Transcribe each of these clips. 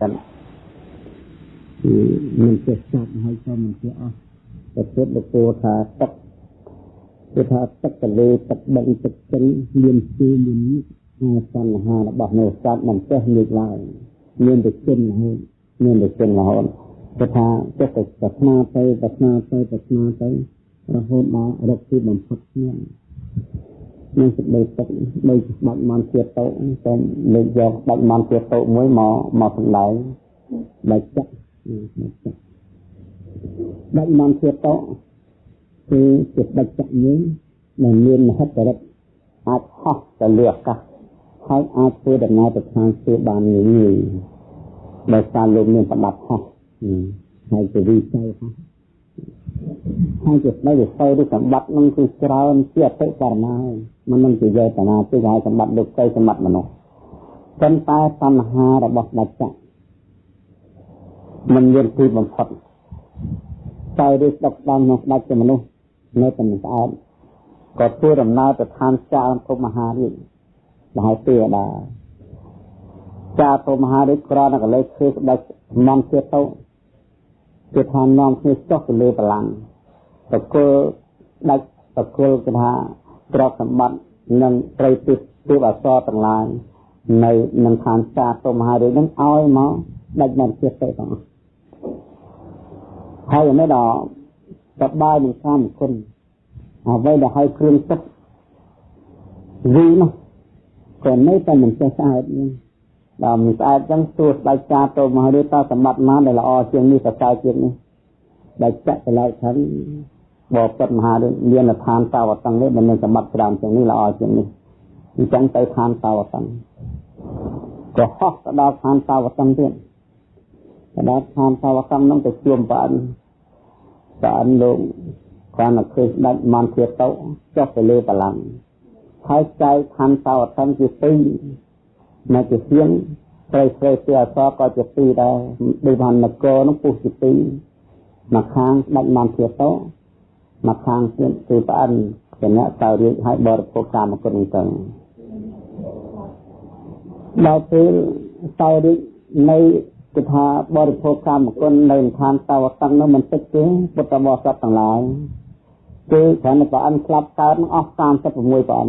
តែមិនចេះចាប់ហើយក៏មិនចេះអស់តែពុទ្ធលោកពោថាទឹកគឺថាទឹកកលេទឹកបឹងទឹកចិនមានគឺមានអាសន្នហារបស់នៅសត្វមិនចេះលើកឡើយមានតែចិនរហូតមានតែចិនរហូតគឺថាចេះតែប្រាថ្នាទៅប្រាថ្នាទៅប្រាថ្នាទៅរហូតដល់រកទីបំផុតគ្នា នឹងសេចក្តីទឹកដូចបាច់មន់ជាតោតែលើកយកបាច់មន់ជាតោមួយមកមកសម្ដែងបាច់ចាក់បាច់មន់ជាតោគឺជាបាច់ចាក់យើងដែលមានមហិទ្ធិឫទ្ធិអាចហោះទៅលើអាកាសហើយអាចធ្វើដំណើរទៅខាងស្ទើបានងាយៗដោយសារលោកមានប្រដាប់ហោះហើយជាវិស័យហោះ ខាងជាស្ដីវិស័យឬសម្បត្តិនឹងគឺច្រើនជាអតិករណាមិននឹងជាយកតាណាទេហើយសម្បត្តិលោកទៅសម្បត្តិមនុស្សប៉ុន្តែតណ្ហារបស់ដាច់ចាក់មិនមានទីបំផុតតែឬស្ដុកដល់ក្នុងស្ដេចជាមនុស្សនៅតែមិនស្អាតក៏ធ្វើដំណើរទៅឋានចារភពមហារាជមហាទេវតាចារភពមហារាជក្រណកលេឃើញស្ដេចមន្តជាតោ គឺថានាំគ្នាចុះទៅលើបលាំងតកលដាច់តកលគឺថាទ្រព្យសម្បត្តិនិងត្រីទិសទិសអសរទាំងឡាយនៅនឹងឋានសាទុមហារាជនឹងឲ្យមកដាច់មកជាតិទៅទាំងអស់ហើយមិនដល់សបាយនឹងសាមគុណអ្វីដែលឲ្យគ្រឿងទឹកវីនោះក៏នៅតែមិនចេះស្អាតនេះ ដល់មិនស្អាតចឹងសួរស្ដេចចាទៅមកឬតសម្បត្តិណាដែលល្អជាងនេះសរសើរជាងនេះដែលចាក់ទៅឡើយថាបបិទ្ធមហារាជមានឋានតាវតឹងនេះមិនមានសម្បត្តិច្រើនជាងនេះល្អជាងនេះអញ្ចឹងទៅឋានតាវតឹងក៏ហោះទៅដល់ឋានតាវតឹងទៀតទៅដល់ឋានតាវតឹងនោះទៅជួបព្រះអិនព្រះអិនលោកគាត់មកឃើញស្ដេចមន្ធាតោចុះទៅលើបល្ល័ង្កហើយចែកឋានតាវតឹងជាពីរ នៅជាសៀងស្រីស្រីជាអសក៏ជាពីរដែរដូចបាននគរនោះពុះជាពីរមកខាងស្ដេចមន្ធាតោមកខាងទៀតគឺប្អិនជាអ្នកតើរៀបឲ្យបរិភោគកាមគុណទៅដល់ពេលតើរៀបនៅគឺថាបរិភោគកាមគុណនៅឋានតវតឹងនោះមិនតិចទេពុទ្ធបរិស័ទទាំងឡាយគឺគ្រាន់តែប្អិនស្លាប់កើតនឹងអស់36ប្អិន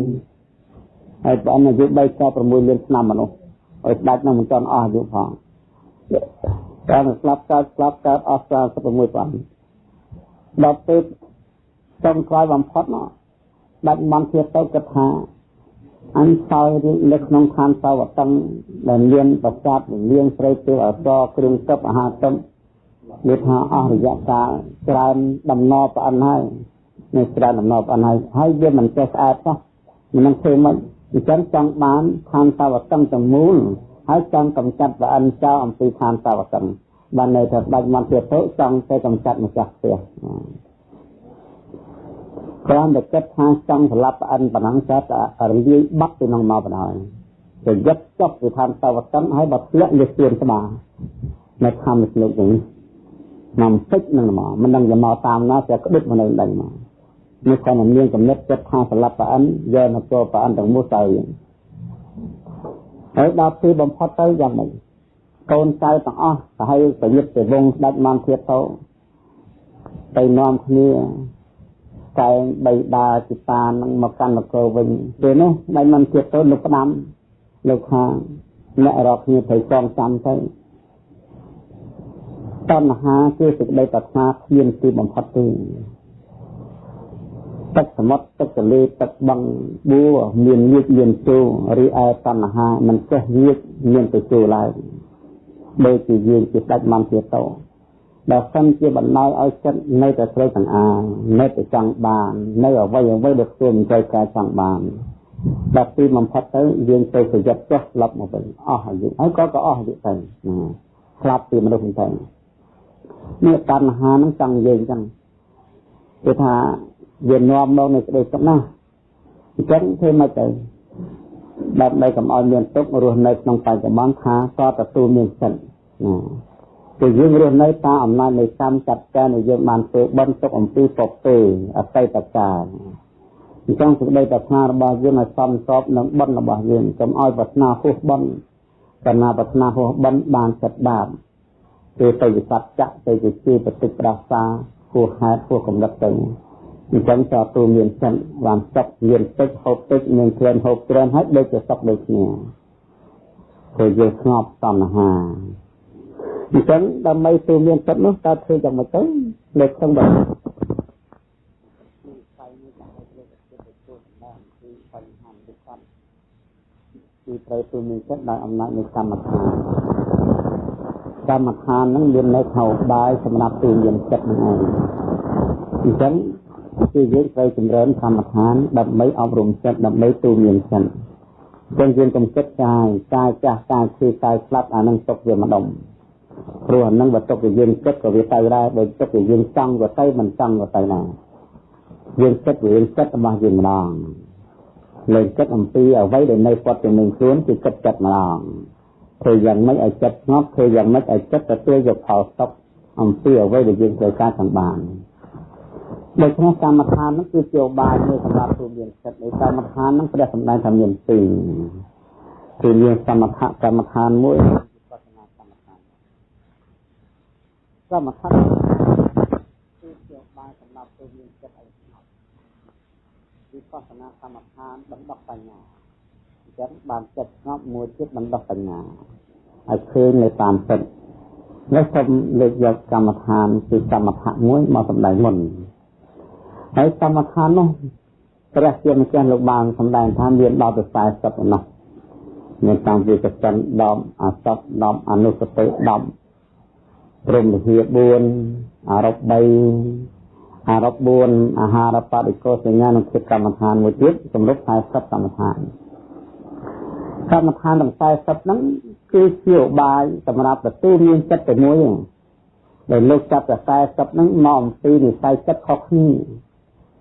ហើយប្អិនអាយុ3ក៏6លានឆ្នាំមនុស្សឲ្យស្ដេចនឹងមិនទាន់អស់អាយុផងតែស្លាប់កើតស្លាប់កើតអស់36ប្អិនដល់ពេលចុងក្រោយបំផុតនោះដាច់មន្តជាទៅគិតថាអញសោយរៀបនៅក្នុងឋានសវតឹងដែលមានប្រសាទលៀងស្រីទេវអសរគ្រឿងកឹបអាហារទឹកនិយាយថាអស់រយៈកាលច្រើនដំណរប្រអិនហើយនៅច្រើនដំណរប្រអិនហើយហើយវាមិនចេះស្អាតសោះមិននឹងធ្វើមិន អញ្ចឹងចង់បានឋានសវតឹងទាំងមូលហើយចង់កំចាត់ប្រអិនចោលអំពីឋានសវតឹងបាននៅថាដាច់មន្តជាទៅចង់ទៅកំចាត់ម្ចាស់ផ្ទះគ្រាន់តែគិតថាចង់ស្លាប់ប្អិនប៉ុណ្ណឹងតែរលាយបាត់ពីក្នុងមកបណ្ដោយទៅយឹកចុះពីឋានតវតិនហើយបើធ្លាក់លើស្ពានស្បានៅធម្មស្លោកនេះមកពេចនឹងមកមិនដឹងទៅមកតាមណាតែក្តិតមកនៅដេញមក នេះគាត់នឹងមានកំណត់ចិត្តថាស្លាប់ប្អិនយកនគរប្អិនទាំងមូលទៅហើយដល់ពេលបំផុតទៅយ៉ាងម៉េចកូនចៅទាំងអស់ទៅឲ្យប្រយុទ្ធទៅវងស្ដេចមន្ធាតទៅទៅនាំគ្នាកែងបីដាជាតានឹងមកកាន់នគរវិញពេលនោះដៃមិនទៀតទៅលោកផ្ដាំលោកថាអ្នករកគ្នាត្រូវចងចាំទៅតណ្ហាគឺសេចក្តីប្រាថ្នាគ្មានទីបំផុតទេ ទឹកសមុទ្រទឹកទន្លេទឹកបឹងបួមានញៀចមានចូលឬឯតណ្ហាមិនចេះញៀចមានទៅចូលឡើយដូចជាយើងជាស្ដេចមន្ទាតោបើសិនជាបណ្ដោយឲ្យចិត្តនៅតែត្រូវទាំងអានៅតែចង់បាននៅអ្វីអ្វីដែលធ្វើមិនត្រូវការចង់បានដល់ទីបំផុតទៅយើងទៅប្រយ័ត្នចុះស្លាប់មកវិញអស់អាយុហើយក៏ក៏អស់អាយុទៅស្លាប់ពីមនុស្សទៅនេះតណ្ហានឹងចង់និយាយអញ្ចឹងគឺថា វានាំមកនៅក្តីទុកណាអញ្ចឹងធ្វើមកទៅដើម្បីកុំឲ្យមានទុករស់នៅក្នុងបច្ចុប្បន្នថាក៏ទទួលមានសិទ្ធិណាគឺយើងរស់នៅតាមអំណាចនៃកម្មចាត់ការដែលយើងបានធ្វើបន់ទុកអំពីពពេអតីតកាលអញ្ចឹងសេចក្តីប្រាថ្នារបស់យើងឲ្យសមស្របនឹងបន់របស់យើងកុំឲ្យប្រាថ្នាហួសបន់បណ្ណាប្រាថ្នាហោះបិណ្ឌបានចិត្តបាបគឺទៅវិស័តចៈទៅជាជាបតិប្រាសាហួហេតុហួកំណត់ទៅ អញ្ចឹងតើទូមានចិត្តបានសុខមានទឹកហូបទឹកមានក្លិនហូបក្លិនហើយដូចជាសុខដូចគ្នាព្រោះយើងស្ងប់តណ្ហាអញ្ចឹងដើម្បីទូមានចិត្តនោះតើធ្វើយ៉ាងម៉េចទៅលើក្នុងបើគឺត្រូវទូមានចិត្តដោយអំណាចនៃកម្មដ្ឋានកម្មដ្ឋានហ្នឹងមាននៅខោបាយសម្រាប់ទូមានចិត្តហ្នឹងឯងអញ្ចឹង គឺយើងត្រូវចម្រើនកម្មដ្ឋានដើម្បីអប់រំចិត្តដើម្បីទូមានចិត្តអញ្ចឹងយើងកុំគិតកាយកាយចាស់កាយឈឺកាយស្លាប់អានឹងទុកវាម្ដុំព្រោះអានឹងបើទុកវាយើងគិតក៏វាទៅដែរបើទុកវាយើងចង់ក៏ទៅមិនចង់ក៏ទៅដែរយើងគិតវាយើងគិតរបស់យើងម្ដងលើគិតអំពីអ្វីដែលនៅព័ទ្ធជាមួយខ្លួនគឺគិតចិត្តម្ដងធ្វើយ៉ាងម៉េចឲ្យចិត្តស្ងប់ធ្វើយ៉ាងម៉េចឲ្យចិត្តទទួលយកផលសុខអំពីអ្វីដែលយើងត្រូវការចង់បាន ដូច្នេះកម្មដ្ឋាននោះគឺជាឧបាយមួយសម្រាប់ទូមានចិត្តនៃកម្មដ្ឋាននោះព្រះសម្ដែងថាមានពីរគឺមានសមថកម្មដ្ឋានមួយវិបស្សនាកម្មដ្ឋានសមថគឺជាឧបាយសម្រាប់ទូមានចិត្តឲ្យស្ងប់វិបស្សនាកម្មដ្ឋានបណ្ដោះបញ្ញាអញ្ចឹងបានចិត្តស្ងប់មួយទៀតបណ្ដោះបញ្ញាឲ្យឃើញនៅតាមចិត្តនេះសូមលើកយកកម្មដ្ឋានគឺកម្មថៈមួយមកសម្ដែងមុន ហើយកម្មដ្ឋាននោះព្រះជាម្ចាស់លោកបានសម្ដែងថាមានដល់ទៅ40ប៉ុណ្ណោះមានតាំងពីកសិន10អសត10អនុសតិ10ព្រមវិហា4អរុប3អរុប4អាហារបដិកោសញ្ញានិងភាពកម្មដ្ឋានមួយទៀតសម្រាប់40កម្មដ្ឋានកម្មដ្ឋានទាំង40ហ្នឹងគឺជាឧបាយសម្រាប់ទទួលមានចិត្តតែមួយដែលលោកចាប់តែ40ហ្នឹងមកអំពីនិស័យចិត្តខុសគ្នា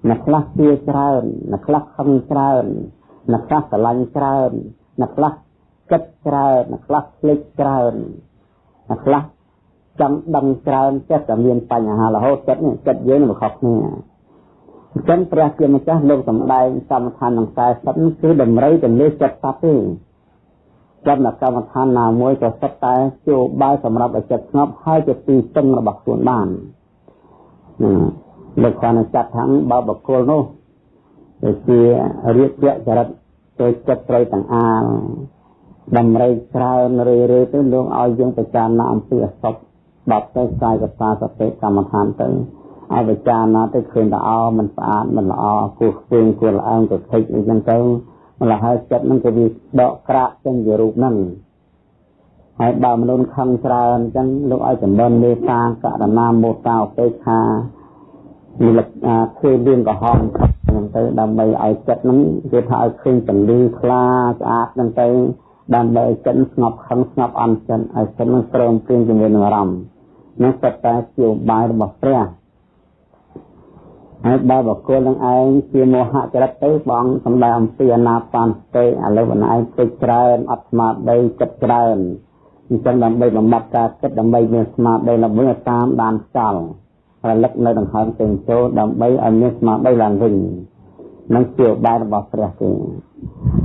អ្នកខ្លះជឿច្រើនអ្នកខ្លះខឹងច្រើនអ្នកខ្លះស្រឡាញ់ច្រើនអ្នកខ្លះគិតច្រើនអ្នកខ្លះភ្លេចច្រើនអ្នកខ្លះចង់ដឹងច្រើនចិត្តតែមានបញ្ហារហូតចិត្តនេះចិត្តយើងនឹងខុសគ្នាអញ្ចឹងព្រះជាម្ចាស់លោកសម្ដែងកម្មដ្ឋានទាំង40គឺតម្រូវទៅលើចិត្តសត្វទេចំណកម្មដ្ឋានណាមួយក៏សិតតែជួបាយសម្រាប់ឲ្យចិត្តស្ងប់ហើយជាទីពឹងរបស់ខ្លួនបាន លោកគាត់នឹងចាត់ថាបើបុគ្គលនោះជារៀបជាចរិតចូលចិត្តត្រូវទាំងអាលដំរីច្រើនរឿយរឿយទៅលោកឲ្យយើងពិចារណាអំពីអសពបាត់ទៅកាយកតាសតិកម្មដ្ឋានទៅឲ្យពិចារណាទៅឃើញតែអមិនស្អាតមិនល្អគួរខ្វៀងគួរល្អើងទៅខិចអីចឹងទៅម្ល៉េះហើយចិត្តនឹងក៏វាដកក្រាក់ចឹងជារូបហ្នឹងហើយបើមនុស្សខឹងច្រើនចឹងលោកឲ្យចម្រើនមេត្តាករណាមោតាឧបេក្ខា និលធ្វើលឿងក្រហមហ្នឹងទៅដើម្បីឲ្យចិត្តហ្នឹងគេថាឲ្យឃើញពន្លឺខ្លាស្អាតហ្នឹងទៅដើម្បីឲ្យចិត្តស្ងប់ខឹងស្ងប់អន់ចិត្តឲ្យចិត្តហ្នឹងព្រមព្រៀងជាមួយនឹងអារម្មណ៍នេះសិតតែជាឧបាយរបស់ព្រះហើយបើបុគ្គលនឹងឯងជាមោហចរិតទៅបងសំដែងអំពីអនាបានស្ទេឥឡូវខ្លួនឯងពេចច្រើនអត់ស្មារតីចិត្តច្រើនអញ្ចឹងដើម្បីបំបត្តិការគិតដើម្បីមានស្មារតីល្បឿនតាមដានខ្យល់ រលឹកនៅដង្ហើមទាំងចូលដើម្បីឲ្យមានស្មារតីឡើងវិញនឹងជាបាយរបស់ព្រះទេ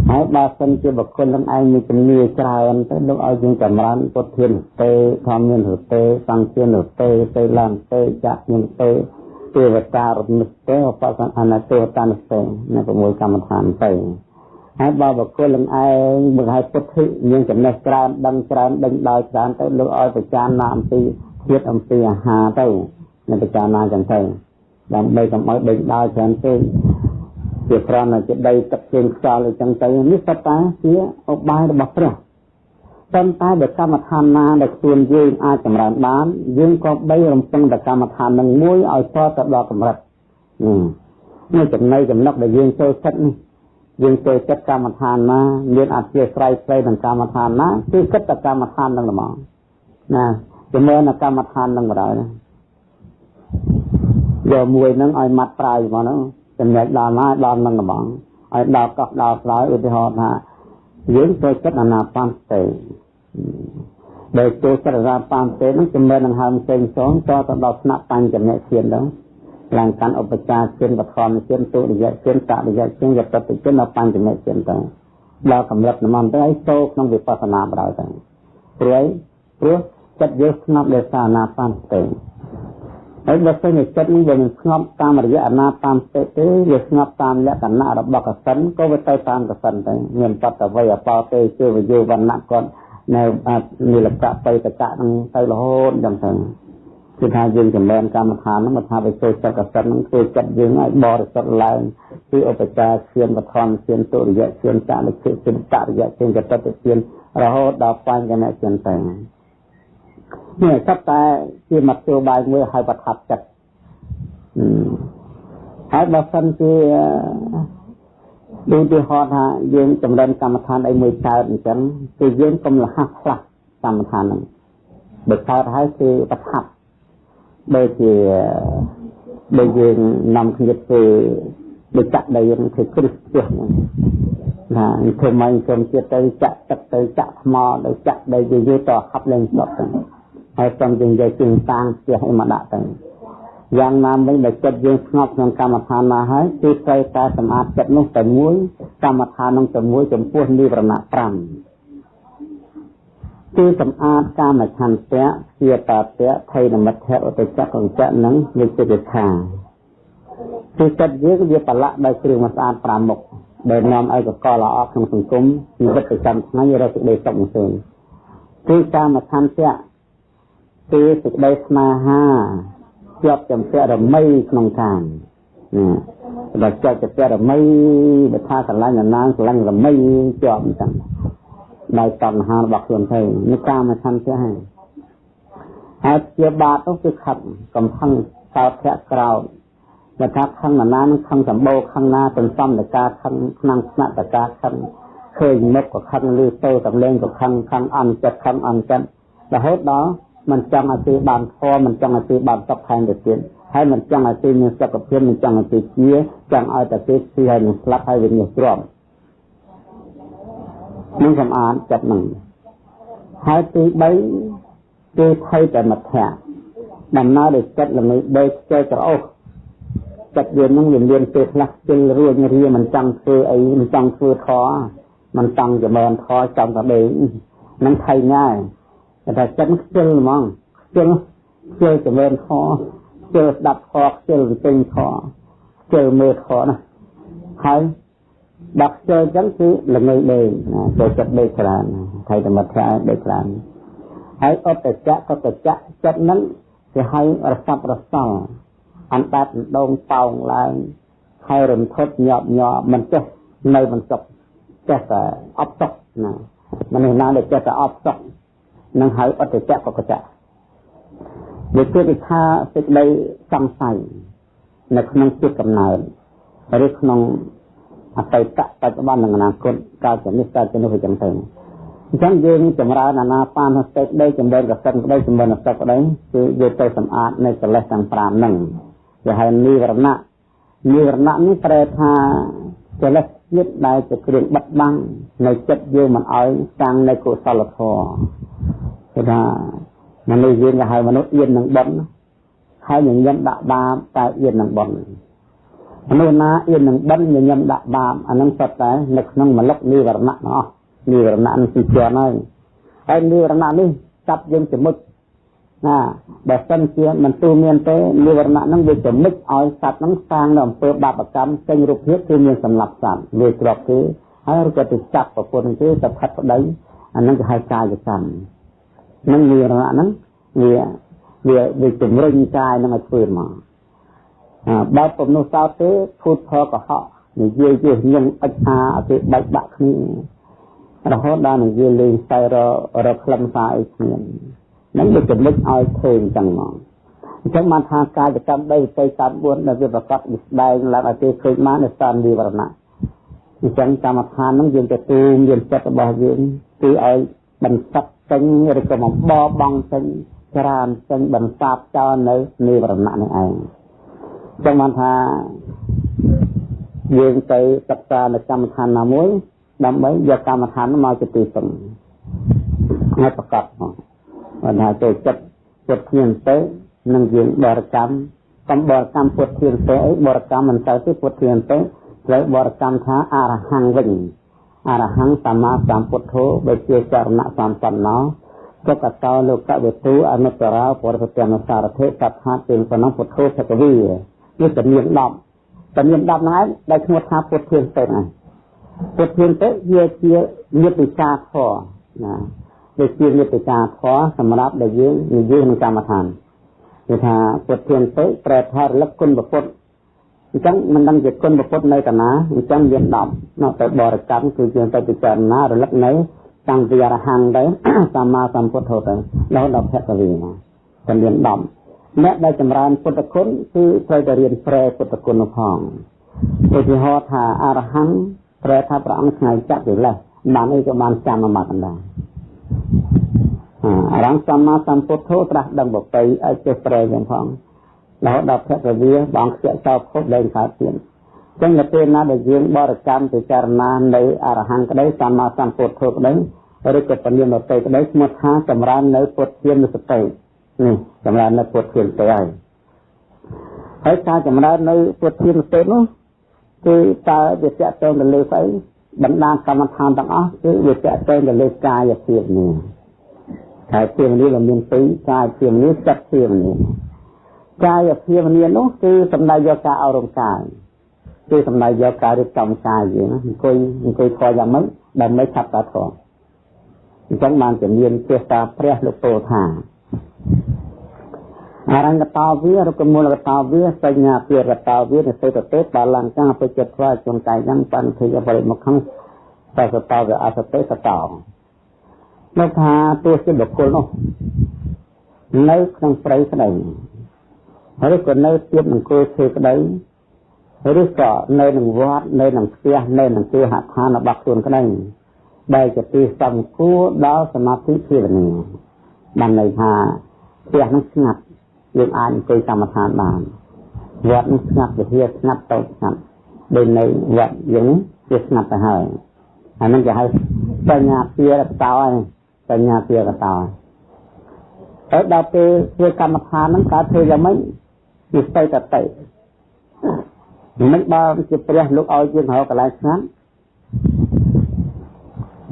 ហើយបើសិនជាបុគ្គលនឹងឯងមានជំនឿច្រើនទៅលោកឲ្យយើងចម្រើនពុទ្ធានុទេធម្មនុទេសង្ឃានុទេសេឡងទេចៈញទេទេវតារនិទេឧបសអនទេវតានុទេនៅ6កម្មដ្ឋានទៅហើយបើបុគ្គលនឹងឯងមកឲ្យពុទ្ធិមានចំណេះច្រើនដឹងច្រើនដឹងដល់ច្រើនទៅលោកឲ្យប្រចារណាអំពីជាតិអំពីអាហារទៅ នៅពិចារណាចឹងទៅដើម្បីកុំឲ្យដេញដោលច្រើនពេកជាប្រណជាដីទឹកជើងខ្យល់អីចឹងទៅនេះសត្វតាជាឧបាយរបស់ព្រះប៉ុន្តែបើកម្មដ្ឋានណាដែលខ្លួនយើងអាចចម្រើនបានយើងក៏បីរំពឹងតែកម្មដ្ឋាននឹងមួយឲ្យតទៅដល់កម្រិតនេះចំណៃចំណុកដែលយើងចូលចិត្តនេះយើងចូលចិត្តកម្មដ្ឋានណាមានអធិស្រ័យផ្សេងនឹងកម្មដ្ឋានណាគឺគិតតែកម្មដ្ឋាននឹងហ្មងណាជាមួយនឹងកម្មដ្ឋាននឹងបដ ாய் យកមួយហ្នឹងឲ្យម៉ាត់ប្រាយហ្មងហ្នឹងចំណែកដល់ណាដល់នឹងហ្មងឲ្យដល់កោះដល់ស្រោយឧទាហរណ៍ថាយើងចូលចិត្តអាណាបានទេដែលចូលចិត្តអាណាបានទេហ្នឹងចំណែកនឹងហើមផ្សេងផ្សេងតទៅដល់ថ្នាក់បញ្ចនៈធានហ្នឹងឡើងកាន់ឧបចារជនបឋមជនទុរិយជនតរិយជនយតតិជនដល់បញ្ចនៈជនទៅដល់កម្រិតនមន្តទៅឲ្យចូលក្នុងវិបស្សនាបដ ாய் ទៅព្រោះព្រោះចិត្តយើងស្ងប់ដោយសារអាណាបានស្ទេ ហើយបើសិនជាចិត្តនេះវាមិនស្ងប់តាមរយៈអាណាតាមស្ទេទេវាស្ងប់តាមលក្ខណៈរបស់កសិនក៏វាទៅតាមកសិនទៅមានបតវ័យអបោទេជឿវយោវណ្ណៈគាត់នៅនិលកៈបៃតកៈនឹងទៅរហូតចឹងទៅគឺថាយើងចម្រើនកម្មដ្ឋានហ្នឹងមកថាទៅចូលចិត្តកសិនហ្នឹងធ្វើចិត្តយើងឲ្យបរិសុទ្ធឡើងគឺឧបចារឈានបឋមឈានទុរិយឈានចលិខិឈានតរិយឈានកតតិឈានរហូតដល់បញ្ញឈានទៅ នេះសត្វតែជាមធ្យោបាយមួយឲ្យប្រថាប់ចិត្តហើយបើសិនជាដូចទីហោថាយើងចម្រើនកម្មដ្ឋានអីមួយកើតអញ្ចឹងគឺយើងកុំលះផ្លាស់កម្មដ្ឋានហ្នឹងបើកើតហើយគឺប្រថាប់ដូចជាដូចយើងនាំគ្នាធ្វើដូចចាក់ដីយើងធ្វើគ្រឹះផ្ទះហ្នឹងណាធ្វើមិនគុំទៀតទៅចាក់ទឹកទៅចាក់ថ្មទៅចាក់ដីយូរៗតហាប់លេងស្ដុតទៅ ហើយសំយើងយកជើងតាំងផ្ទះឲ្យមកដាក់ទៅយ៉ាងណាមិញបើចិត្តយើងស្ងប់ក្នុងកម្មដ្ឋានណាហើយគឺត្រូវតែសម្អាតចិត្តនោះតែមួយកម្មដ្ឋាននោះតែមួយចំពោះនិវរណៈ5គឺសម្អាតកាមឆន្ទៈជាតតៈថៃនមិទ្ធៈឧបចកង្ចៈនឹងវិចិត្រខាគឺចិត្តយើងវាប្រឡាក់ដោយគ្រឿងមិនស្អាត5មុខដែលនាំឲ្យកកល្អក្នុងសង្គមជីវិតប្រចាំថ្ងៃរកសេចក្តីសុខមិនសូនគឺកាមឆន្ទៈ គឺសេចក្តីស្នេហាជាប់ចំពាក់រមីក្នុងកាមណាដល់ជាប់ចំពាក់រមីបើថាស្រឡាញ់អាណាស្រឡាញ់រមីជាប់អញ្ចឹងដោយតណ្ហារបស់ខ្លួនទៅនេះកាមឆន្ទៈហើយហើយជាបាបនោះគឺខឹងកំផឹងសោតធាក់ក្រោតបើថាខឹងណានឹងខឹងសម្បូរខឹងណាទន្សំតកាខឹងក្នុងស្នាក់តកាខឹងឃើញមុខក៏ខឹងលឺទៅតំលេងក៏ខឹងខឹងអន់ចិត្តខឹងអន់ចិត្តរហូតដល់ មិនចង់ឲ្យទីបានធម៌មិនចង់ឲ្យទីបានសុខថែមទៅទៀតហើយមិនចង់ឲ្យទីមានសុខភាពមិនចង់ឲ្យទីជាចង់ឲ្យតែទីស៊ីហើយនឹងស្លាប់ហើយវាញើសទ្រាំនឹងសម្អាតចិត្តនឹងហើយទី3គឺថៃតែមធ្យដំណើរដោយចិត្តល្ងឹកបីខ្ជិលក្រអូសចិត្តយើងនឹងវាមានពេលខ្លះខ្ជិលរួញរាមិនចង់ធ្វើអីមិនចង់ធ្វើធေါ်មិនចង់ចម្រើនធေါ်ចង់តែដេកនឹងថៃง่า ยតែចិត្តខ្ជិលហ្មងខ្ជិលខ្ជិលចម្រើនធေါ်ខ្ជិលស្ដាប់ធေါ်ខ្ជិលពេញធေါ်ខ្ជិលមើលធေါ်ណាហើយដល់ខ្ជិលចឹងគឺល្ងើដេកចូលចិត្តដេកច្រើនថៃធម្មតាដេកច្រើនហើយអត្តចៈកតចៈចិត្តហ្នឹងគេហៅរស័ព្ទរសល់អណ្ដាតដងតោងឡើងហើយរន្ធត់ញាប់ញ័រមិនចេះនៅមិនសុខចេះតែអត់សុខណាមនុស្សណាដែលចេះតែអត់សុខ នឹងហៅអត្តចៈកកចៈវាគឺថាសេចក្តីសង្ស័យនៅក្នុងចិត្តកំណើតឬក្នុងអតីតបច្ចុប្បន្ននិងអនាគតកាលជានេះកាលជានោះអញ្ចឹងទៅអញ្ចឹងយើងចម្រើនអាណាបានស្ទេក្តីចម្រើនកសិនក្តីចម្រើនសក្តីគឺយកទៅសម្អាតនៅកិលេសទាំង5ហ្នឹងគេហៅនិវរណៈនិវរណៈនេះប្រែថាកិលេសជាតិដែលជាគ្រឿងបិទបាំងនៅចិត្តយើងមិនឲ្យសាងនៅកុសលធម៌ គេថាមនុស្សយើងគេហៅមនុស្សអៀននឹងបុណ្យហើយញញឹមដាក់បាបតែអៀននឹងបុណ្យមនុស្សណាអៀននឹងបិណ្ឌញញឹមដាក់បាបអានឹងសុទ្ធតែនៅក្នុងមលុកនិវរណៈទាំងអស់និវរណៈនេះជាន់ហើយហើយនិវរណៈនេះចាប់យើងចមុចណាបើសិនជាមិនទូមានទេនិវរណៈនឹងវាចមុចឲ្យសត្វនឹងសាងនៅអំពើបាបកម្មចេញរូបភាពគឺមានសម្លាប់សត្វវាក្របគឺហើយក៏ទៅចាប់ប្រពន្ធគឺទៅផាត់ប្តីអានឹងគេហៅកាយកម្ម នឹងនិវរណៈហ្នឹងវាវាវាជំរុញកាយនឹងឲ្យធ្វើមកបើពុំនោះសោតទេភូតផលកុហកនិយាយជាញឹងអិចអាអតិបែកបាក់គ្នារហូតដល់និយាយលេងស្អីររខ្លឹមសារអីគ្នានឹងវាចំណុចឲ្យឃើញចឹងមកអញ្ចឹងបានថាកាយកម្មដីទៅតាម4ដែលវាប្រកបវិស្ដែងឡើងឲ្យគេឃើញបាននៅស្ថានវិវរណៈអញ្ចឹងកម្មដ្ឋានហ្នឹងយើងទៅទូមយើងចិត្តរបស់យើងគឺឲ្យ បន្សឹកចេញឬក៏បំបបងចេញច្រានចេញបន្សាបចោលនៅនិវរណៈនេះឯងចឹងបានថាយើងទៅសិក្សានៅកម្មដ្ឋានណាមួយដើម្បីយកកម្មដ្ឋានមកជាទីពឹងហើយប្រកបមកបានថាចូលចិត្តចិត្តគ្នាទៅនឹងយើងបរិកម្មកំបរកម្មពុទ្ធធានទៅអីបរិកម្មមិនទៅទេពុទ្ធធានទៅត្រូវបរិកម្មថាអរហង្គវិញ អរហង្គសម្មាសម្ពុទ្ធោបើជាចរណៈសម្បណ្ណោទុកតោលោកវេទុអនុត្តរោបរិទ្ធនសារធិកថាទិលប៉ុណ្ណោះពុទ្ធោភគវីនេះជំនាញ10ជំនាញ10ហ្នឹងឯងដែលឈ្មោះថាពុទ្ធធានទៅហ្នឹងពុទ្ធធានទៅវាជាញាតិកាធរណាវាជាញាតិកាធរសម្រាប់ដែលយើងនិយាយក្នុងកម្មដ្ឋានគឺថាពុទ្ធធានទៅប្រែថារលឹកគុណពុទ្ធ អញ្ចឹងមិនដឹងជាគុណពុទ្ធនៅកណាអញ្ចឹងមាន10នៅទៅបរិកម្មគឺយើងទៅពិចារណារលឹកនៅតាំងពីអរហង្គទៅសម្មាសម្ពុទ្ធទៅរហូតដល់ភគវីណាតែមាន10អ្នកដែលចម្រើនពុទ្ធគុណគឺត្រូវតែរៀនប្រែពុទ្ធគុណផងឧទាហរណ៍ថាអរហង្គប្រែថាព្រះអង្គឆ្ងាយចាក់កិលេសបានអីក៏បានចាំមកកណ្ដាលអរហង្គសម្មាសម្ពុទ្ធត្រាស់ដឹងបបីឲ្យចេះប្រែយ៉ាងផង រហូតដល់ភគវីបងខ្ជាក់ចោលខុសលែងកើតទៀតចឹងនៅពេលណាដែលយើងបរិកម្មពិចារណានៅអរហង្គក្តីសម្មាសម្ពុទ្ធក្តីឬក៏ពលានទៅក្តីឈ្មោះថាចម្រើននៅពុទ្ធធានសតិនេះចម្រើននៅពុទ្ធធានទៅហើយហើយការចម្រើននៅពុទ្ធធានសតិនោះគឺតើវាតកតងទៅលើស្អីបណ្ដាកម្មដ្ឋានទាំងអស់គឺវាតកតងទៅលើកាយភាពនេះកាយភាពនេះវាមានពីរកាយភាពនេះចិត្តភាពនេះ កាយភាពនេះនោះគឺសំដៅយកការអរំកាយគឺសំដៅយកការរៀបចំកាយយើងអង្គុយអង្គុយធေါ်យ៉ាងម៉េចដើម្បីឆាប់តាធေါ်អញ្ចឹងបានជាមានចេស្តាព្រះលោកពោលថាអរង្គតោវារុកមូលកតោវាសញ្ញាពីរតោវានិសេតទេបាលង្កាបច្ចត្វាជនកាយយ៉ាងបានធិយបរិមុខខំសសតោវាអសទេសតោលោកថាទោះជាបុគ្គលនោះនៅក្នុងព្រៃក្តី ឬក៏នៅទៀតអង្គុយធ្វើក្តីឬក៏នៅនឹងវត្តនៅនឹងផ្ទះនៅនឹងទីហដ្ឋានរបស់ខ្លួនក្តីដែលជាទីសំគួរដល់សមាធិភាវនាបានន័យថាផ្ទះនឹងស្ងាត់យើងអាចអង្គុយកម្មដ្ឋានបានវត្តនឹងស្ងាត់វិហារស្ងាត់តូចស្ងាត់ដូចនៅវត្តយើងវាស្ងាត់ទៅហើយអានឹងគេហៅបញ្ញាពារកតោហើយបញ្ញាពារកតោហើយដល់ពេលធ្វើកម្មដ្ឋានហ្នឹងកើតធ្វើយ៉ាងម៉េច វាស្ទើរតែទៅមិនបើជាព្រះលោកឲ្យយើងរកកន្លែងស្ងាត់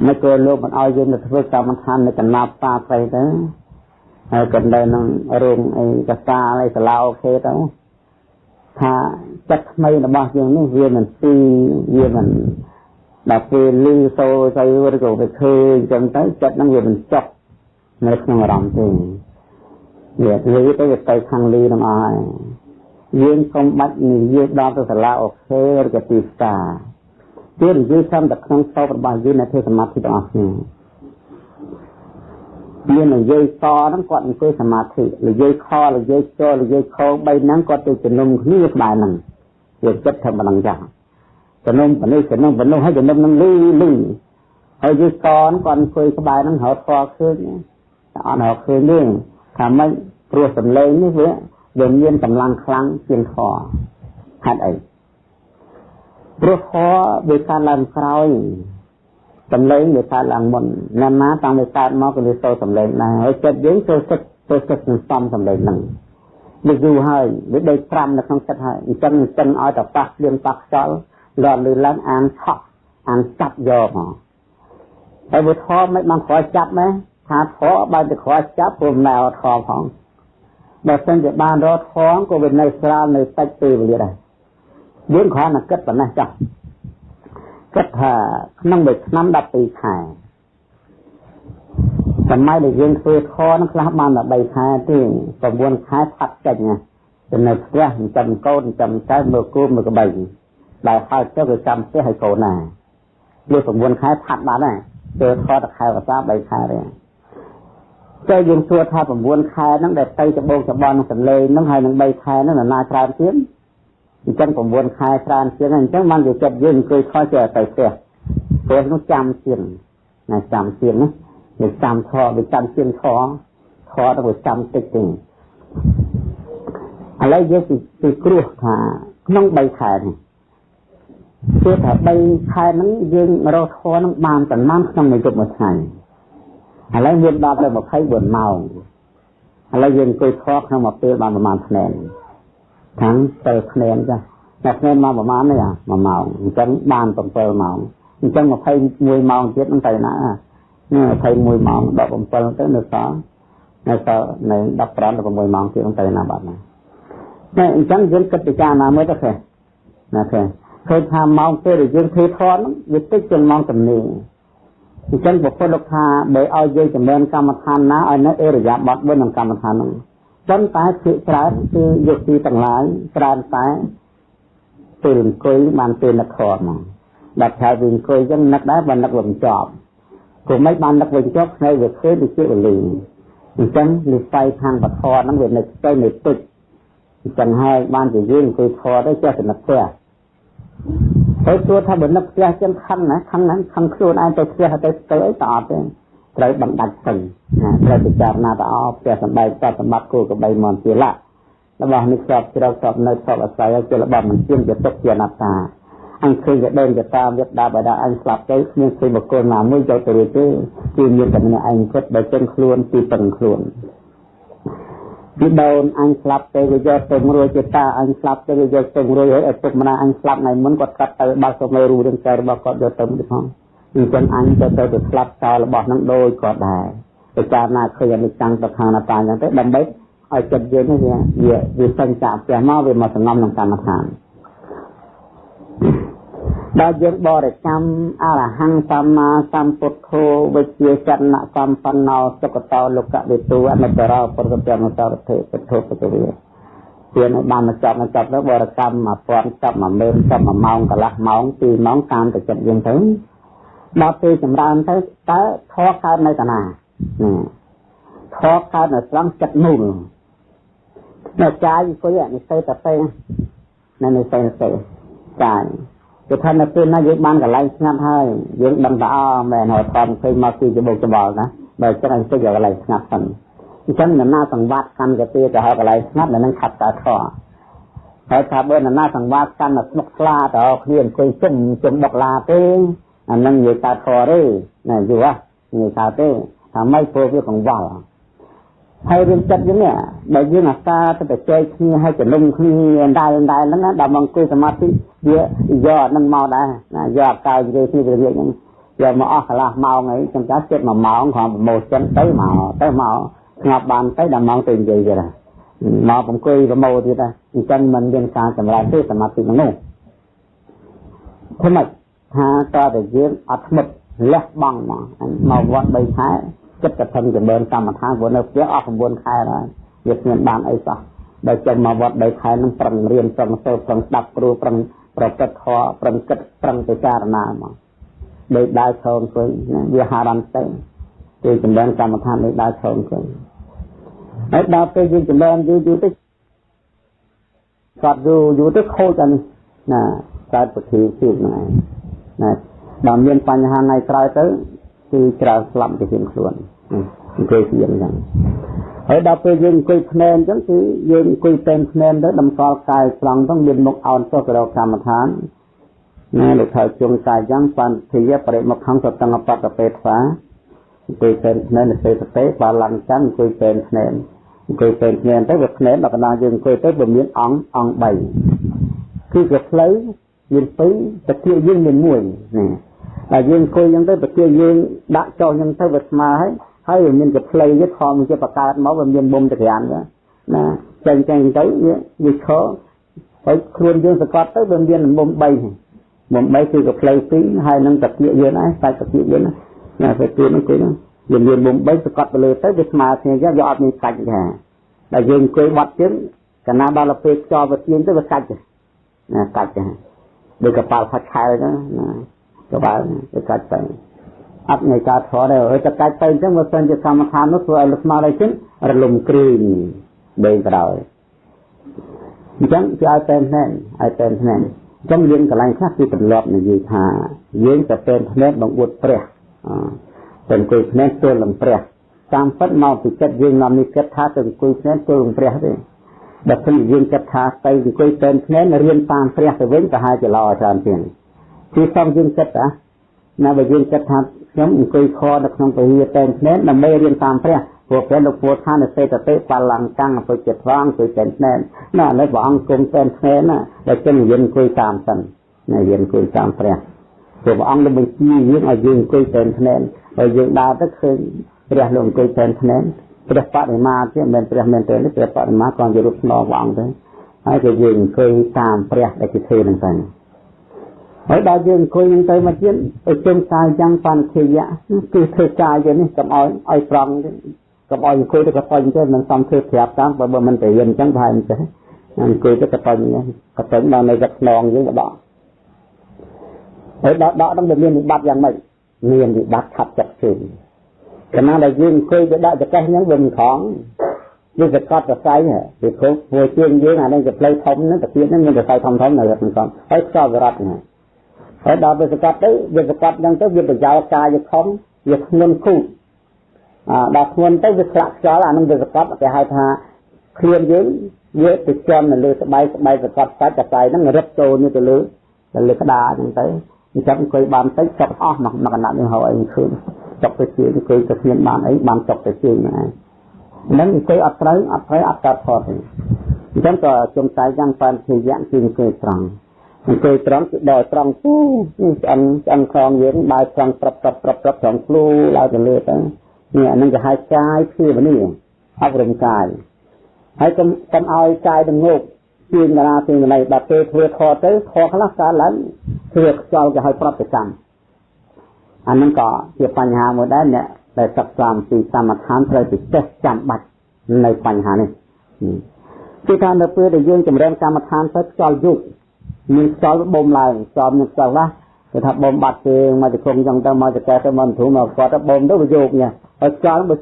មិនក៏លោកមិនឲ្យយើងទៅធ្វើកម្មដ្ឋាននៅកណ្ដាប់ផ្សារស្អីទៅហើយក៏នៅក្នុងរោងអីកសាអីសាឡាអូខេទៅថាចិត្តថ្មីរបស់យើងនេះវាមិនទីវាមិនដល់ពេលលឺសូរទៅឬក៏ទៅឃើញអញ្ចឹងទៅចិត្តហ្នឹងវាមិនចប់នៅក្នុងអារម្មណ៍ទេ វាលឺទៅវាទៅខាងលឺនឹងអស់ហើយយើងកុំបាច់និយាយដល់ទៅសាឡាអូខេឬក៏ទីផ្សារទៀតនិយាយតាមតែក្នុងសោបរបស់យើងនៅធ្វើសមាធិទាំងអស់គ្នាមាននិយាយសហ្នឹងគាត់អង្គុយសមាធិនិយាយខនិយាយចនិយាយខ3ហ្នឹងគាត់ទៅជំនុំគ្នាក្បែរហ្នឹងវាចិត្តថាមិនដឹងចាស់ជំនុំបនេះជំនុំបនោះហើយជំនុំហ្នឹងលឺលឺហើយយីសគាត់អង្គុយក្បែរហ្នឹងរត់ធေါ်ឃើញតែអត់រកឃើញទេ ថាម៉េចព្រោះសម្លេងនេះវាវាមានកម្លាំងខ្លាំងជាងធေါ်ហេតុអីព្រោះធម៌វាកើតឡើងក្រោយសំឡេងវាកើតឡើងមុនណាស់ណាតាំងវាកើតមកក៏វាសូរសំឡេងដែរហើយចិត្តយើងចូលចិត្តចូលចិត្តសន្សំសំឡេងហ្នឹងវាយូរហើយវាដេក5នៅក្នុងចិត្តហើយអញ្ចឹងអញ្ចឹងឲ្យតែប៉ះភ្លៀងប៉ះខ្យល់លន់លឺឡើងអានឆក់អានចាប់យកមកហើយវាធម៌មិនបានខ້ອຍចាប់ណា ថាធម៌បើទៅខ້ອຍចាប់ព្រមណែអត់ធម៌ផងបើសិនជាបានរកធម៌ក៏វានៅស្រាលនៅតិចពេលវេលាដែរយើងគ្រាន់តែគិតប៉ុណ្ណេះចុះគិតថាក្នុងមួយឆ្នាំ12ខែសម័យដែលយើងធ្វើខនឹងខ្លះបានតែ3ខែទេ9ខែផាត់ចេញណាចំណនៅផ្ទះចិញ្ចឹមកូនចិញ្ចឹមចៅមើលគូមើលក្បីដែលហើយទៅវាចាំផ្ទះឲ្យកូនណាវា9ខែផាត់បានណាធ្វើខតខែភាសា3ខែទេ តែយើងសួរថា9ខែហ្នឹងដែលទៅច្បងច្បន់នឹងសលេងហ្នឹងហើយនឹង3ខែហ្នឹងណាច្រើនទៀតអញ្ចឹង9ខែច្រើនជាងអញ្ចឹងបានវាចិត្តយើងអង្គុយខលចេះទៅផ្ទះព្រោះនោះចាំជាងណាចាំជាងណាវាចាំខវាចាំជាងខខទៅវាចាំតិចទេឥឡូវយើងពីគ្រោះថាក្នុង3ខែនេះគឺថា3ខែហ្នឹងយើងរកធនហ្នឹងបានប្រមាណក្នុងមួយយប់មួយថ្ងៃ ឥឡូវយើងដល់ទៅ24ម៉ោងឥឡូវយើងអង្គុយខក្នុងមួយពេលបានប្រមាណថ្ងៃខាងទៅភ្នែនចាតែភ្នែនមកប្រហែលនេះអា1ម៉ោងអញ្ចឹងបាន7ម៉ោងអញ្ចឹង21ម៉ោងទៀតនឹងទៅណានេះ21ម៉ោង17ទៅនៅសល់នៅសល់នៅ15 16ម៉ោងទៀតទៅណាបាត់ណាតែអញ្ចឹងយើងគិតពិចារណាមើលទៅឃើញណាឃើញឃើញថាម៉ោងពេលដែលយើងធ្វើធន់វាតិចជាងម៉ោងទំនេរ អញ្ចឹងពុទ្ធលោកថាបើឲ្យយើងចម្រើនកម្មដ្ឋានណាឲ្យនៅអេរយាប័តមួយក្នុងកម្មដ្ឋានហ្នឹងប៉ុន្តែភាគច្រើនគឺយកទីទាំងឡាយច្រើនតែពេលអង្គុយបានពេលនឹកធម៌មកដល់ថាវាអង្គុយអញ្ចឹងនឹកដែរបើនឹកវាមិនចប់ព្រោះមិនបាននឹកវិញចប់ភ្នែកវាឃើញដូចជាវលីអញ្ចឹងនិស័យខាងបធរហ្នឹងវានៅស្ទើរនៅទឹកអញ្ចឹងហើយបានជាយើងអង្គុយធរទៅចេះតែនឹកផ្ទះ ទៅសួរថាបើនឹកផ្ទះចឹងខឹងណាខឹងណាខឹងខ្លួនឯងទៅផ្ទះទៅទៅអីតអត់ទេត្រូវបណ្ដាច់ទៅណាត្រូវពិចារណាទៅអស់ផ្ទះសម្បែងតសម្បត្តិគូកបីមន្តជាលៈរបស់នេះស្របជ្រៅស្របនៅស្របអាស្រ័យជារបស់មិនជាជាទុកជាអនត្តាអញឃើញតែដើមទៅតាមវត្តដាបដាអញស្លាប់ទៅគ្មានឃើញបុគ្គលណាមួយយកទៅរួចទេគឺមានតែម្នាក់ឯងគិតបើចឹងខ្លួនទីពឹងខ្លួន ពីដូនអញស្លាប់ទៅវាយកទៅរួចជាតាអញស្លាប់ទៅវាយកទៅរួចហើយឪពុកម្ដាយអញស្លាប់ថ្ងៃមុនគាត់កាត់ទៅបាត់ទៅមេរូរឿងចែរបស់គាត់យកទៅទៅផងអញ្ចឹងអញទៅទៅទៅស្លាប់ចោលរបស់នឹងដូចគាត់ដែរពិចារណាឃើញអនិច្ចំប្រខាណតាអញ្ចឹងទៅដើម្បីឲ្យចិត្តយើងនេះវាវាវាសញ្ចាផ្ទះមកវាមកសងំក្នុងកម្មដ្ឋានដ ល់យើងបរិកម្មអរហង្គសម្មាសម្ពុទ្ធោវិជ្ជាចរណសម្បណ្ណោសុគតោលោកវិទូអនុត្តរោពុទ្ធកម្មសរតិពុទ្ធោពុទ្ធវិទានឲ្យបានមកចាប់មកចាប់ទៅបរិកម្ម1000ចាប់10000ចាប់1ម៉ោងកន្លះម៉ោង2ម៉ោងតាមតែចិត្តយើងទៅដល់ពេលចម្រើនទៅតើធေါ်កើតនៅតាណាធေါ်កើតនៅត្រង់ចិត្តមូលនៅកាយអង្គុយនេះទៅតែពេលនៅនៅទៅទៅកាយ គឺថានៅពេលណាយើងបានកន្លែងស្ងាត់ហើយយើងដឹងថាអមែនហើយខំឃើញមកពីច្បុកច្បល់ណាបើចឹងអង្គុយកន្លែងស្ងាត់សិនអញ្ចឹងនរណាសង្វាតកាន់កាទេទៅហើយកន្លែងស្ងាត់នៅនឹងខាត់តើធေါ်ហើយថាបើនរណាសង្វាតកាន់តែស្មុកស្លាទៅគ្នាអង្គុយជុំជុំបុកឡាទេអានឹងនិយាយតើធေါ်ទេណាយល់ហ៎និយាយតើទេថាម៉េចព្រោះវាកង្វល់ ហើយរឿងចិត្តយើងនេះបើយើងអាសាទៅតែចែកគ្នាឲ្យចំនុំគ្នាដែរដែរហ្នឹងដល់មកអង្គុយសមាធិវាយកហ្នឹងមកដែរណាយកកៅនិយាយគ្នាវាហ្នឹងយកមកអស់កន្លះម៉ោងអីចាំចាចិត្ត1ម៉ោងគ្រាន់ប្រមូលចិត្តទៅមកទៅមកស្ងប់បានទៅដល់ម៉ោងទៅនិយាយទៀតមកអង្គុយប្រមូលទៀតដែរអញ្ចឹងមិនមានការចម្រើនទេសមាធិហ្នឹងធ្វើម៉េចថាតើតែយើងអត់ធ្មត់លះបង់មកមកវត្ត3ខែ ចិត្តកថាចម្រើនកម្មដ្ឋានព្រោះនៅផ្ទះអស់9ខែហើយវាគ្មានបានអីសោះបើចេញមកវត្ត3ខែនឹងប្រឹងរៀនប្រឹងសូត្រប្រឹងស្ដាប់គ្រូប្រឹងប្រកបធម៌ប្រឹងគិតប្រឹងពិចារណាមកដោយដើរឈរអង្គុយវាហារ៉ាន់ទៅគឺចម្រើនកម្មដ្ឋានដោយដើរឈរអង្គុយហើយដល់ពេលយើងចម្រើនយូរយូរទៅគាត់យូរយូរទៅខូចអានេះណាកើតពធីជឿហ្នឹងឯងណាដល់មានបញ្ហាថ្ងៃក្រោយទៅ គឺច្រើនស្លាប់ទៅជាងខ្លួនអង្គុយជាងហ្នឹងហើយដល់ពេលយើងអង្គុយភ្នែនអញ្ចឹងគឺយើងអង្គុយពេនភ្នែនទៅតម្កល់កាយត្រង់ទៅមានមុខអោនចុះទៅរកកម្មដ្ឋានណាលោកថៅជុងកាយយ៉ាងបានធាបរិមុខខំសតង្កបតពេថ្វាអង្គុយពេនភ្នែននៅពេលទៅបាឡំចាំអង្គុយពេនភ្នែនអង្គុយពេនភ្នែនទៅវាភ្នែនដល់កណ្ដាលយើងអង្គុយទៅវាមានអង្គអង្គ3គឺវាផ្លូវមាន2តាគៀយើងមាន1ណា ហើយយើងអង្គុយអញ្ចឹងទៅប្រទាយើងដាក់ចុះអញ្ចឹងទៅវាស្មើហើយហើយវាមានកផ្លៃវាធំជាបកើតមកវាមានមុំតក្រានណាចេញចេញទៅវាវាឈរហើយខ្លួនយើងសកត់ទៅវាមានមុំ3មុំ3គឺកផ្លៃ2ហើយនឹងតាគៀយើងឯងសាច់តាគៀយើងណាពេលទៀតហ្នឹងគឺវាមានមុំ3សកត់ទៅលើទៅវាស្មើគ្នាអញ្ចឹងវាអត់មានកាច់ទេតែយើងអង្គុយបាត់ជើងកាលណាដល់ទៅពេលខ្យល់វាទៀងទៅវាកាច់ណាកាច់ដូចកប៉ាល់ផាត់ខែហ្នឹងណា ក្បាលទៅកាច់ទៅអត់នៃការធរដែរហើយទៅកាច់ទៅអញ្ចឹងបើសិនជាកម្មដ្ឋាននោះធ្វើឲ្យលស្មារតី ችን រលំគ្រីងដេកក្រោយអញ្ចឹងគេឲ្យតែភ្នែនឲ្យតែភ្នែនអញ្ចឹងយើងកន្លែងខ្លះគឺទម្លាប់និយាយថាយើងទៅតែភ្នែនបង្អួតព្រះទៅអង្គុយភ្នែនទល់នឹងព្រះតាមពិតមកពីចិត្តយើងនាំនេះគិតថាទៅអង្គុយភ្នែនទល់នឹងព្រះទេបើមិនយើងគិតថាទៅអង្គុយតែភ្នែនរៀនតាមព្រះទៅវិញប្រហែលជាល្អច្រើនជាង គឺសំយើងគិតណាណាបើយើងគិតថាខ្ញុំអង្គុយខនៅក្នុងពហិយតែនភ្នែនដើម្បីរៀនតាមព្រះព្រោះព្រះលោកពោលថានៅសេតតិបលង្កាំងអពុចិត្តត្រង់គឺតែនភ្នែនណាឥឡូវព្រះអង្គគុំតែនភ្នែនណាតែចឹងយើងអង្គុយតាមសិនណាយើងអង្គុយតាមព្រះព្រោះព្រះអង្គនឹងបញ្ជាយើងឲ្យយើងអង្គុយតែនភ្នែនហើយយើងដើរទៅឃើញព្រះលោកអង្គុយតែនភ្នែនព្រះបដិមាទៀតមិនមែនព្រះមែនទេព្រះបដិមាក៏ជារូបស្នងព្រះអង្គទៅហើយក៏យើងអង្គុយតាមព្រះដែលគេធ្វើនឹងទៅ ហើយដល់យើងអង្គុយនឹងទៅមកទៀតឲ្យជុំកាយយ៉ាងបានធិយៈគឺធ្វើកាយទៅនេះកុំឲ្យឲ្យប្រង់កុំឲ្យអង្គុយទៅកប៉ុញទៅមិនសំធ្វើប្រាប់តាមបើមិនទៅយិនអញ្ចឹងប្រហែលមិនទេអង្គុយទៅកប៉ុញកប៉ុញដល់នៅទឹកខ្នងយើងបដកហើយដកដកនឹងមានវិបត្តិយ៉ាងម៉េចមានវិបត្តិខាត់ចិត្តជើងកាលណាដែលយើងអង្គុយទៅដាក់ចកេះហ្នឹងវាមិនខំវាសកត់សរសៃវាព្រោះព្រោះជើងយើងអានេះជាផ្លូវធំហ្នឹងតាទៀតហ្នឹងមានសរសៃធំធំនៅក្នុងកំហើយខ្សោបរត់ហ្នឹង ហើយដល់វាសកត់ទៅវាសកត់ហ្នឹងទៅវាប្រយោលកាយខំវាធ្ងន់គូអាដល់ធ្ងន់ទៅវាឆ្លាក់ខ្យល់អានឹងវាសកត់គេហៅថាឃ្លានយើងវាទៅចំនៅលើស្បែកស្បែកសកត់សាច់កសៃហ្នឹងរឹបចូលនេះទៅលើទៅលើក្តារហ្នឹងទៅអញ្ចឹងអង្គុយបានតិចចប់អស់មកមកកណ្ដាប់នេះហៅអីឃើញចប់ទៅជាអង្គុយទៅគ្មានបានអីបានចប់ទៅជាហ្នឹងឯងហ្នឹងអង្គុយអត់ត្រូវអត់ត្រូវអត់កើតផុតទេអញ្ចឹងក៏ជំតែយ៉ាងបានជាយ៉ាងគឺអង្គុយត្រង់ អង្គុយត្រង់គឺដល់ត្រង់ទូនេះឆ្អិនឆ្អិនខំយើងដើរត្រង់ប្រាប់ប្រាប់ប្រាប់ប្រាប់ត្រង់ខ្លួនឡើងទៅលើទៅនេះអានឹងគេហៅកាយភាវនាអប់រំកាយហើយកុំកុំឲ្យកាយទៅងោកជាងរាជាងណៃដល់ពេលធ្វើខទៅខខ្លះកើតឡើងធ្វើខ្យល់គេឲ្យប្រតិកម្មអានឹងក៏ជាបញ្ហាមួយដែរអ្នកដែលសិក្សាអំពីសមថនត្រូវទៅចេះចាំបាច់នៅបញ្ហានេះគឺថានៅពេលដែលយើងចម្រើនកម្មដ្ឋានទៅខ្យល់យុគ មានខ្យល់បូមឡើងខ្យល់មានខ្យល់ណាគេថាបូមបាត់ជើងមកទៅគង់ចឹងទៅមកទៅកែទៅមកធូរមកគាត់ទៅបូមទៅវាយកញ៉ាហើយខ្យល់បើ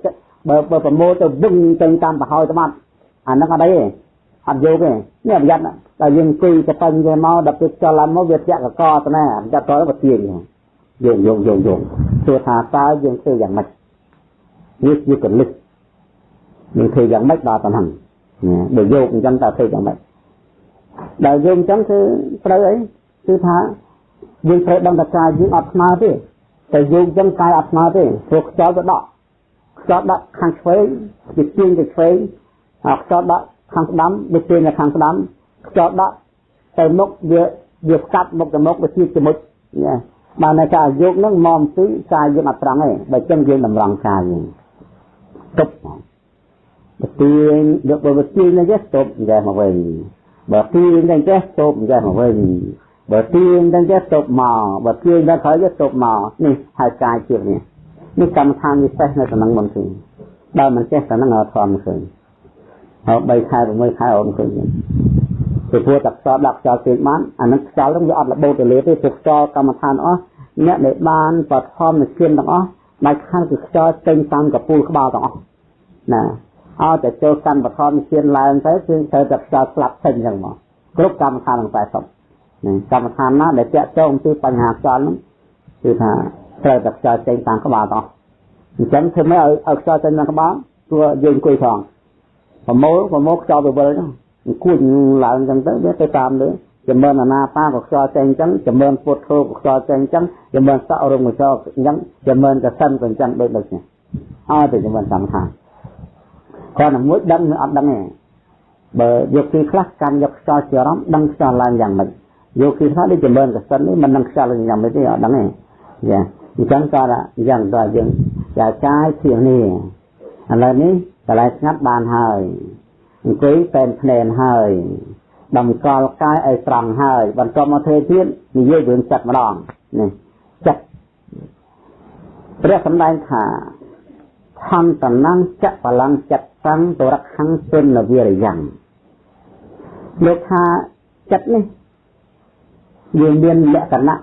បើបើប្រមូលទៅវឹងទៅតាមប្រហើយទៅបាត់អាហ្នឹងអត់អីទេអត់យកទេនេះប្រយ័ត្នតែយើងគីទៅពេញវាមកដល់ពេលខ្យល់ឡើងមកវាធាក់កកទៅណាចាត់តើវាទៀងយកយកយកយកទោះថាតើយើងធ្វើយ៉ាងម៉េចនេះជាកលិះយើងធ្វើយ៉ាងម៉េចដល់ប៉ុណ្ណឹងបើយកអញ្ចឹងតើធ្វើយ៉ាងម៉េច ដែលយើងអញ្ចឹងគឺត្រូវអីគឺថាយើងត្រូវដឹងថាកាយយើងអត់ស្មើទេតែយើងអញ្ចឹងកាយអត់ស្មើទេព្រោះខ្យល់ទៅដកខ្យល់ដាក់ខាងឆ្វេងវាទាញទៅឆ្វេងហើយខ្យល់ដាក់ខាងស្ដាំវាទាញទៅខាងស្ដាំខ្យល់ដាក់ទៅមុខវាវាស្កាត់មុខទៅមុខវាទាញទៅមុខណាបានតែការយកហ្នឹងមកពីកាយយើងអត់ត្រង់ទេបើចឹងយើងតម្រង់កាយយើងទប់បើទាញយកបើទាញនេះទប់យ៉ាងមកវិញ បើទាញទាំងចេះទប់យ៉ាងមកវិញបើទាញទាំងចេះទប់មកបើទាញដល់ក្រោយទៅទប់មកនេះហើយកាយជានេះនេះកម្មដ្ឋានពិសេសនៅក្នុងមុនគឺបើមិនចេះតែនឹងអត់ធំឃើញហើយ3ខែ6ខែអូនឃើញពីព្រោះតែខ្យល់ដាក់ខ្យល់ពេកបានអានឹងខ្យល់ហ្នឹងវាអត់របូតទៅលើទេព្រោះខ្យល់កម្មដ្ឋានអស់អ្នកដែលបានបឋមនិព្វានទាំងអស់ដាច់ខាតគឺខ្យល់ចេញតាមកពូលក្បាលទាំងអស់ណា ឲ្យតែចូលកម្មបឋមនិព្វានឡើងទៅគឺត្រូវតែខ្យល់ស្លាប់ចេញអញ្ចឹងមកគ្រប់កម្មដ្ឋានទាំង80ណាកម្មដ្ឋានណាដែលតាក់ទងពីបញ្ហាខ្យល់ហ្នឹងគឺថាត្រូវតែខ្យល់ចេញតាមក្បាលទាំងអស់អញ្ចឹងធ្វើម៉េចឲ្យឲ្យខ្យល់ចេញតាមក្បាលព្រោះយើងអង្គុយផងប្រមូលប្រមូលខ្យល់ទៅវិលហ្នឹងគួចឡើងអញ្ចឹងទៅវាទៅតាមលើចម្រើនអាណាបាក៏ខ្យល់ចេញអញ្ចឹងចម្រើនពុទ្ធធោក៏ខ្យល់ចេញអញ្ចឹងចម្រើនសក់រងក៏ខ្យល់អញ្ចឹងចម្រើនកសិនក៏អញ្ចឹងដូចដូចនេះអត់ទៅចម្រើនកម្មដ្ឋាន គាត់តែមួយដឹងអត់ដឹងទេបើយកពីខ្លះកាន់យកខ្យល់ជាអារម្មណ៍ដឹងខ្យល់ឡើងយ៉ាងម៉េចយកពីខ្លះដូចចម្រើនកសិននេះមិនដឹងខ្យល់ឡើងយ៉ាងម៉េចទេអត់ដឹងទេយ៉ាអញ្ចឹងក៏យ៉ាងដល់យើងចាចាយជានេះឥឡូវនេះកន្លែងស្ងាត់បានហើយអង្គុយតែនភ្នែនហើយតម្កល់កាយឲ្យត្រង់ហើយបន្ទាប់មកធ្វើទៀតនិយាយរឿងចិត្តម្ដងនេះចិត្តព្រះសម្ដែងថាខន្តនំចបលំចិត្ត សੰទរខੰទុនវិរិយ៉ាងលោកថាចិត្តនេះវាមានលក្ខណៈ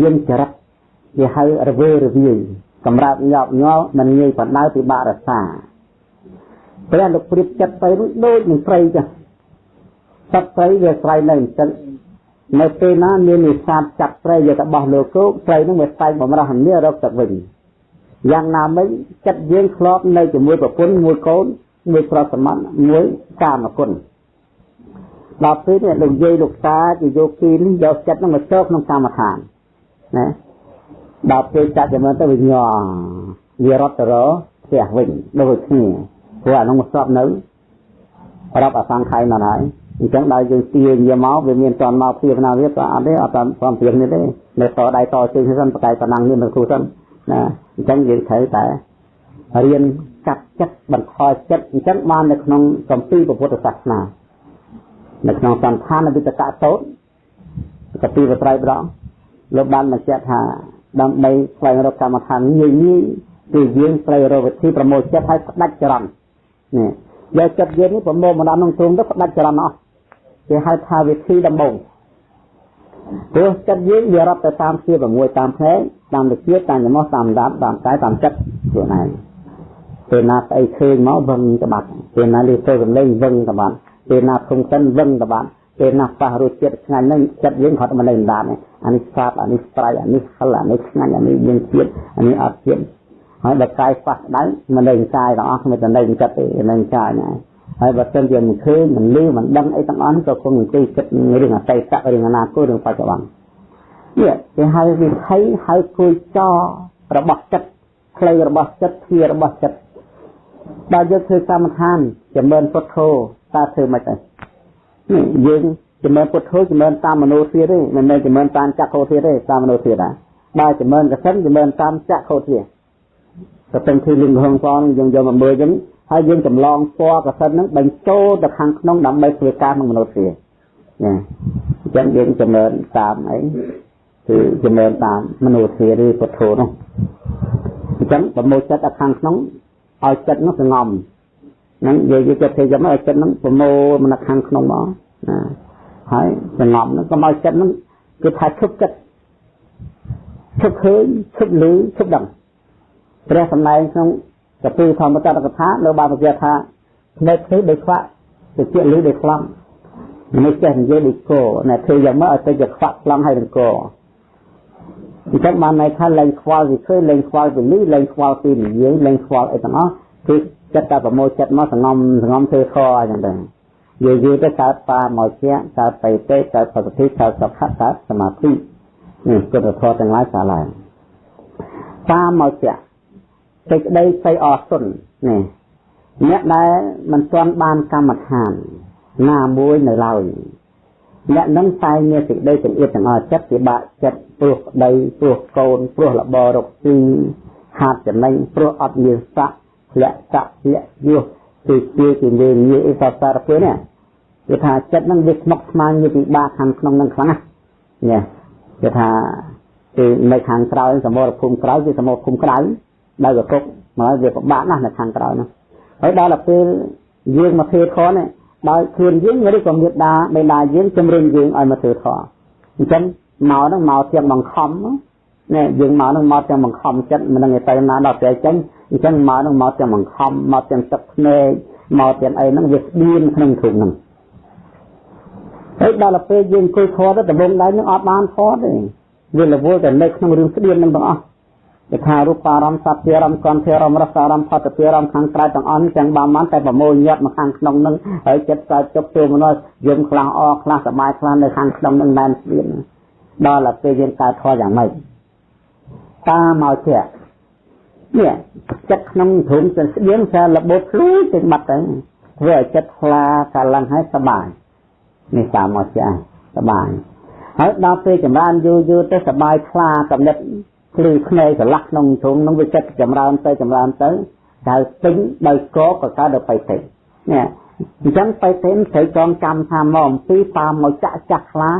មានចរិតវាហៅរវើរវាយសម្រាប់ញាប់ញ័រមិនងាយបណ្ដៅពិបាករសាព្រះលោកព្រៀបចិត្តទៅដូចនឹងព្រៃចឹងសត្វព្រៃវាស្រ័យនៅអញ្ចឹងនៅពេលណាមាននេសាទចាប់ព្រៃយកទៅបោះលើគោកព្រៃនឹងវាស្ដែងបំរះនេះរកទឹកវិញយ៉ាងណាមិញចិត្តយើងធ្លាប់នៅជាមួយប្រពន្ធមួយកូន មួយប្រសមត្ថមួយកាមគុណដល់ពេលនេះលោកយាយលោកតាជាយកពីនេះយកចិត្តនឹងមកចូលក្នុងកម្មដ្ឋានណាដល់ពេលចាត់ចំណើទៅវាញ័រវារត់ទៅរផ្ទះវិញដូចគ្នាព្រោះអានោះមកស្បនៅរាប់អសង្ខ័យមកហើយអញ្ចឹងដល់យើងទាញយកមកវាមានតន់មកព្រៀបណាវាក៏អត់ទេអត់តាមសំព្រៀងនេះទេនៅតដៃតជើងសិនបកាយប៉ុណ្ណឹងនេះមិនគូសិនណាអញ្ចឹងយើងត្រូវតែរៀន កាត់ចិត្តបន្ថយចិត្តអញ្ចឹងបាននៅក្នុងកម្ពីពុទ្ធសាសនានៅក្នុងសន្តានវិតកៈតោតកពីបត្រៃប្រងលោកបានបញ្ជាក់ថាដើម្បីស្វែងរកកម្មដ្ឋានងាយងាយគឺយើងត្រូវរកវិធីប្រមូលចិត្តឲ្យផ្ដាច់ចរន្តនេះយកចិត្តយើងនេះប្រមូលមកដល់ក្នុងទ្រង់ទៅផ្ដាច់ចរន្តអស់គេហៅថាវិធីដំបូងព្រោះចិត្តយើងវារាប់ទៅតាមជា6តាមផ្នែកតាមវិជាតាមចំោះតាមដាប់តាមកាយតាមចិត្តខ្លួនឯង ពេលណាស្អីឃើញមកវឹងក្បាត់ពេលណាលឺទៅសម្លេងវឹងក្បាត់ពេលណាធំសិនវឹងក្បាត់ពេលណាប៉ះរសជាតិឆ្ងាញ់ហ្នឹងចិត្តយើងគាត់មិននៅដានអានេះស្អាតអានេះស្រ័យអានេះហិលអានេះឆ្ងាញ់អានេះយើងជាតិអានេះអត់ជាតិហើយដល់កាយប៉ះដៅមិននៅកាយទាំងអស់មិនទៅនៅចិត្តទេនៅកាយណាហើយបើសិនជាមិនឃើញមិនលឺមិនដឹងអីទាំងអស់ក៏គង់អង្គុយគិតរឿងអតីតរឿងអនាគតរឿងបច្ចុប្បន្ននេះគេហៅវិថីហៅគួយចរបស់ចិត្តផ្លូវរបស់ចិត្តធារបស់ចិត្ត ដល់យើងធ្វើកម្មដ្ឋានចម្រើនពុទ្ធោតើធ្វើមិនទេនេះយើងចម្រើនពុទ្ធោចម្រើនតាមមនោធាទេមិនមែនចម្រើនតាមចក្ខុធាទេតាមមនោធាដែរបើចម្រើនកសិនចម្រើនតាមចក្ខុធាក៏ទាំងគឺលឹងហងផងយើងយកមកមើលចឹងហើយយើងចម្លងពណ៌កសិនហ្នឹងបញ្ចូលទៅខាងក្នុងដើម្បីធ្វើការក្នុងមនោធាណាអញ្ចឹងយើងចម្រើនតាមអីគឺចម្រើនតាមមនោធាឬពុទ្ធោនោះអញ្ចឹងប្រមូលចិត្តដល់ខាងក្នុង ឲ្យចិត្តនោះសងំហ្នឹងយើងយកចិត្តធ្វើយ៉ាងម៉េចឲ្យចិត្តហ្នឹងប្រមូលមកខាងក្នុងមកណាហើយសងំហ្នឹងកុំឲ្យចិត្តហ្នឹងគឺថាឈប់ចិត្តឈប់ឃើញឈប់ឮឈប់ដឹងព្រះសម្ដែងក្នុងកពីធម្មតតកថានៅបានបញ្ជាក់ថាភ្នែកធ្វើដោយខ្វាក់ទៅជាឮដោយខ្លាំងមិនចេះនិយាយដូចគោណែធ្វើយ៉ាងម៉េចឲ្យទៅជាខ្វាក់ខ្លាំងហើយនឹងគោ អញ្ចឹងបានន័យថាលែងខ្វល់ពីឃើញលែងខ្វល់ពីនេះលែងខ្វល់ពីនិយាយលែងខ្វល់អីទាំងអស់គឺចិត្តតែប្រមូលចិត្តមកសងំសងំធ្វើខអញ្ចឹងទៅយូរយូរទៅកើតបាមកជាកើតបៃតេកើតបសុទ្ធិកើតសុខៈកើតសមាធិនេះគុណធម៌ទាំងឡាយសាឡើងបាមកជាសេចក្តីស្អីអសុននេះអ្នកដែលមិនទាន់បានកម្មដ្ឋាន ណាមួយនៅឡើយអ្នកនឹងតែមានសេចក្តីចង្អៀតទាំងអស់ចិត្តពិបាកចិត្ត ព្រោះប្តីព្រោះកូនព្រោះលបរកទីហាត់ចំណេញព្រោះអត់មានស័កធ្លាក់ស័កធ្លាក់យោគឺជាជាលេងងាយអីសសារពេលនេះគឺថាចិត្តនឹងវាស្មុកស្មាញវាពិបាកខាងក្នុងនឹងខ្លាំងណាស់គឺថាគឺនៅខាងក្រោយសមរភូមិក្រោយគឺសមរភូមិក្រៅដោយកគុកមកវាពិបាកណាស់នៅខាងក្រោយនោះហើយដល់ទៅពេលយើងមកធ្វើខនដោយខ្លួនយើងឬក៏មេដាបេដាយើងជំរុញយើងឲ្យមកធ្វើខអញ្ចឹង មកហ្នឹងមកទាំងបង្ខំណែយើងមកហ្នឹងមកទាំងបង្ខំចិត្តមិននឹងទៅណាដល់ពេលចេញអញ្ចឹងមកហ្នឹងមកទាំងបង្ខំមកទាំងទឹកភ្នែកមកទាំងអីហ្នឹងវាស្បៀនក្នុងធុងហ្នឹងហើយដល់ពេលយើងអង្គុយខទៅដំបងដៃនឹងអត់បានខទេវារវល់តែនៅក្នុងរឿងស្បៀនហ្នឹងទាំងអស់គេថារូបអារម្មណ៍សត្វជាអារម្មណ៍កន្ធិអារម្មណ៍រសអារម្មណ៍ផតជាអារម្មណ៍ខាងក្រៅទាំងអស់ទាំងបានបានតែប្រមូលញាត់មកខាងក្នុងនឹងហើយចិត្តកើតចុកចូលមកនោះយំខ្លះអខ្លះសบายខ្លះនៅខាងក្នុងនឹងណែនស្បៀន ដល់ទៅពេលយើងកើតធေါ်យ៉ាងម៉េចតាមកជានេះចិត្តក្នុងធុងស្បៀនសាររបូតភ្លឺទៅបាត់ទៅធ្វើឲ្យចិត្តខ្លាកាឡើងហើយសบายនេះតាមកជាសบายហើយដល់ពេលចម្រើនយូរយូរទៅសบายខ្លាកំណត់ភ្លឺភ្នែកឆ្លាស់ក្នុងធុងនឹងវាចិត្តចម្រើនទៅចម្រើនទៅដែលពេញដោយកក៏កើតដល់បៃតេនេះអញ្ចឹងបៃតេត្រូវចងចាំថាមកអំពីតាមមកចាក់ចាស់ខ្លា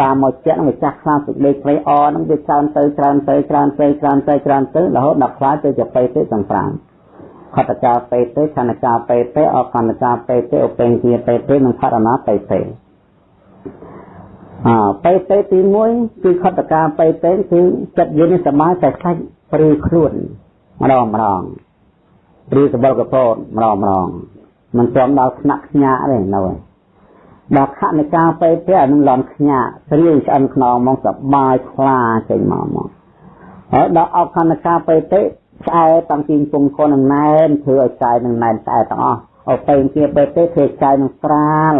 តាមមកចិត្តនឹងវាចាស់ខ្លាំងសេចក្តីព្រៃអនឹងវាច្រើនទៅច្រើនទៅច្រើនទៅច្រើនទៅច្រើនទៅរហូតដល់ខ្លាចទៅជាពេទេសង្ក្រាមខតកាពេទេខណកាពេទេអកណ្ណកាពេទេអពេងជាពេទេនិងផរណាពេទេអើពេទេទី1គឺខតកាពេទេគឺចិត្តយើងនេះសមាតែខ្លាចព្រឺខ្លួនម្ដងម្ដងព្រឺសបល់កពោតម្ដងម្ដងមិនព្រមដល់ថ្នាក់ខ្ញាទេនៅឯង ដល់ខណកាបេតេអានឹងលំខ្ញាក់ស្រៀងឆ្អិនខ្នងមកសបាយខ្លាចេញមកមកហើយដល់អខណកាបេតេឆ្អែតាំងពីពងកូននឹងណែនធ្វើឲ្យកាយនឹងណែនឆ្អែទាំងអស់អបេងជាបេតេធ្វើកាយនឹងស្រាល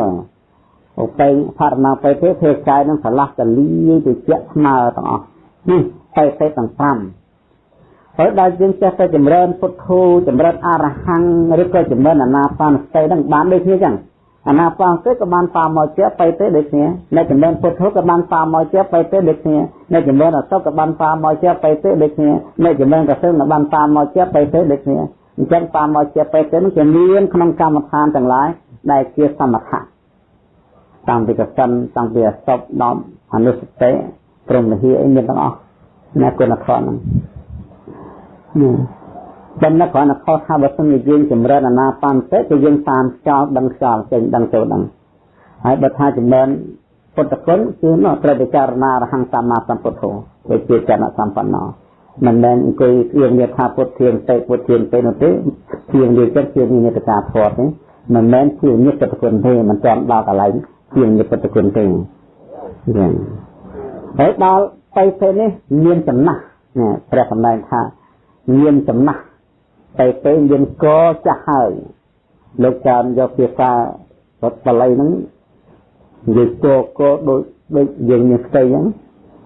ឧបេងផរណាបេទេធ្វើកាយនឹងឆ្លាស់តលីទៅជាក់ស្មើទាំងអស់នេះបេទេទាំង5ហើយដល់យើងចេះតែចម្រើនពុទ្ធោចម្រើនអរហង្គឬក៏ចម្រើនអាណាបានសតិនឹងបានដូចគ្នាចឹង អាណាបាសតិក៏បានតាមមកជាទៅទេដូចគ្នានៅចំណេញពុទ្ធក៏បានតាមមកជាទៅទេដូចគ្នានៅចំណេញអសុក៏បានតាមមកជាទៅទេដូចគ្នានៅចំណេញកសិណក៏បានតាមមកជាទៅទេដូចគ្នាអញ្ចឹងតាមមកជាទៅទេនោះជាមានក្នុងកម្មដ្ឋានទាំងឡាយដែលជាសមថៈតាំងពីកសិនតាំងពីអសុបដល់អនុសតិព្រមលហិអីមានទាំងអស់ណាគុណធម៌ហ្នឹងនេះ បំណិតគ្រាន់តែខុសថាបើសិនជាយើងចម្រើនអាណាបានទៅគឺយើងតាមខ្យល់ដឹងខ្យល់ចេញដឹងចូលដឹងហើយបើថាចម្រើនពុទ្ធគុណគឺនោះត្រូវពិចារណារហង្គសម្មាសម្ពុទ្ធោដូចជាចនសម្បណ្ណោមិនមែនអង្គុយគៀងនិយាយថាពុទ្ធធានទេពុទ្ធធានទេនោះទេគៀងនិយាយចិត្តជានិតកាធម៌ទេមិនមែនជានិតពុទ្ធគុណទេមិនទាន់ដល់កន្លែងគៀងនិតពុទ្ធគុណទេយ៉ាងហើយដល់ទៅពេលនេះមានចំណាស់ព្រះសម្ដែងថាមានចំណាស់ ទៅទៅមានកចាស់ហើយលោកចានយកភាសារត់បល័យហ្នឹងនិយាយកកដូចដូចយើងមានស្ទៃអញ្ចឹង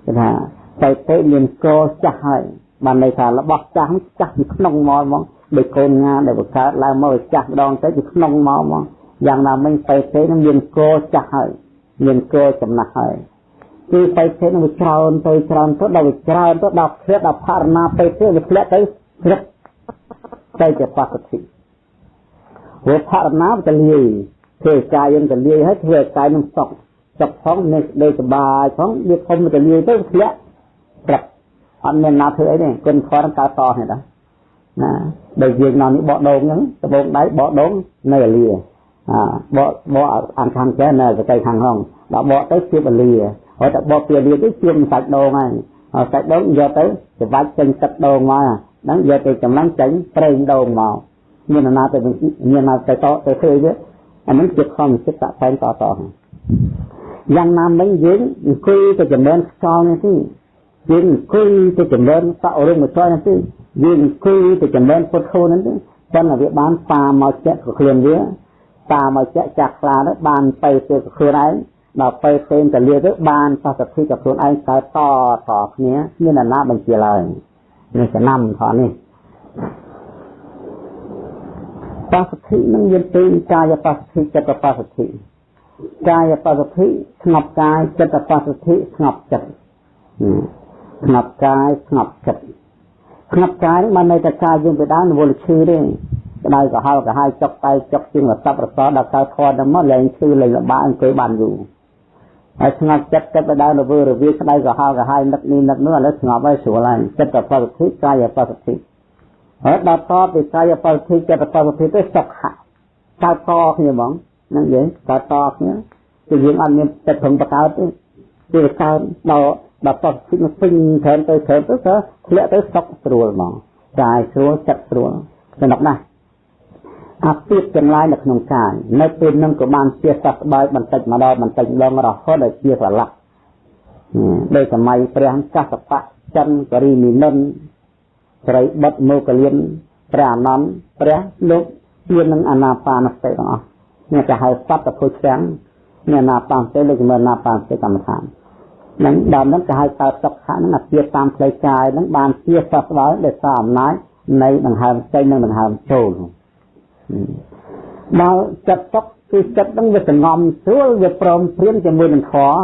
គេថាទៅទៅមានកចាស់ហើយបានន័យថារបស់ចាស់ចាស់ពីក្នុងមកហ្មងដូចកូនងាដែលបង្កើតឡើងមកចាស់ម្ដងទៅពីក្នុងមកហ្មងយ៉ាងណាមិញទៅទៅនឹងមានកចាស់ហើយមានកចំណាស់ហើយគឺទៅទៅនឹងវាច្រើនទៅច្រើនទៅដល់វាច្រើនទៅដល់ឃ្លាតដល់ផរណាទៅទៅវាធ្លាក់ទៅជ្រឹក ទៅជាបសុទ្ធិព្រោះផរណាវាទៅលាយធ្វើកាយយើងទៅលាយហើយធ្វើកាយនឹងសុខសុខផងនៅដូចសុបាយផងវាធំទៅលាយទៅធ្លាក់ព្រឹកអត់មានណាធ្វើអីទេគុណខរកើតតនេះដែរណាដូចយើងនៅនេះបកដងអញ្ចឹងដបងដៃបកដងនៅអាលាអាបកបកអានខាងចេះនៅសកៃខាងហងដល់បកទៅជាអាលាហើយតែបកពីអាលាទៅជាសាច់ដងហើយហើយសាច់ដងយកទៅច្បាច់ចេញទឹកដងមក ហ្នឹងយកទៅចំណងចេញប្រេងដងមកមានណាទៅមានណាទៅតទៅធ្វើវាអានេះជាខំចិត្តតតែងតតយ៉ាងណាមិញយើងអង្គុយទៅចំណេញខ្យល់នេះទីយើងអង្គុយទៅចំណេញសអរុមចយនេះទីយើងអង្គុយទៅចំណេញពុទ្ធោនេះទីប៉ុន្តែវាបានប៉ាមកចាក់ខ្លួនវាប៉ាមកចាក់ចាក់ខ្លាទៅបានទៅទៅខ្លួនឯងដល់ទៅផ្សេងទៅលាទៅបានសសទ្ធិกับខ្លួនឯងកើតតតគ្នាមានអាណាបញ្ជាឡើយ នេះចំណាំថតនេះបសុទ្ធិនឹងមានពីរកាយបសុទ្ធិចិត្តបសុទ្ធិកាយបសុទ្ធិស្ងប់កាយចិត្តបសុទ្ធិស្ងប់ចិត្តស្ងប់កាយស្ងប់ចិត្តស្ងប់កាយបានន័យថាកាយយើងទៅដើមរវល់ឈឺទេក្តៅក្រហល់ក្រហាយចុកតៃចុកជាងរស័ព្ទរសដល់កើតធន់ទៅមកលែងឈឺលែងលំបាកអង្គុយបានយូរ ហើយស្ងប់ចិត្តចិត្តទៅដើររវើរវាក្តៅក្រហល់ក្រហាយនឹកនេះនឹកនោះឥឡូវស្ងប់ហើយស្រួលហើយចិត្តបសុទ្ធិកាយបសុទ្ធិហើយដល់តពីកាយបសុទ្ធិចិត្តបសុទ្ធិទៅសុខៈកើតតគ្នាហ្មងហ្នឹងយេកើតតគ្នាគឺយើងអត់មានចិត្តព្រមបកើតទេគឺកើតដល់ដល់បសុទ្ធិនឹងពេញត្រែមទៅត្រែមទៅទៅធ្លាក់ទៅសុខស្រួលហ្មងកាយស្រួលចិត្តស្រួលសំណុកណាស់ អាពាតទាំងឡាយនៅក្នុងកាយនៅពេលនឹងក៏បានជាសះស្បើយបន្តិចម្ដងបន្តិចម្ដងរហូតដល់ជាស្រឡះដោយសម័យព្រះកសបៈចិនករីមីនិនស្រីបុត្រមកលៀនព្រះអានន្ទព្រះលោកជានឹងអាណាបាណសតិទាំងអស់នេះគេហៅសត្វពុទ្ធទាំងនេះអាណាបាណសតិលើកមើលអាណាបាណសតិកម្មដ្ឋាននឹងដល់នោះគេហៅកើតសុខៈនឹងអាពាតតាមផ្លូវកាយនឹងបានជាសះស្បើយដោយសារអំណាចនៃដង្ហើមចេញនិងដង្ហើមចូល ដល់ចិត្តសុខគឺចិត្តហ្នឹងវាសងំស្រួលវាព្រមព្រៀងជាមួយនឹងធម៌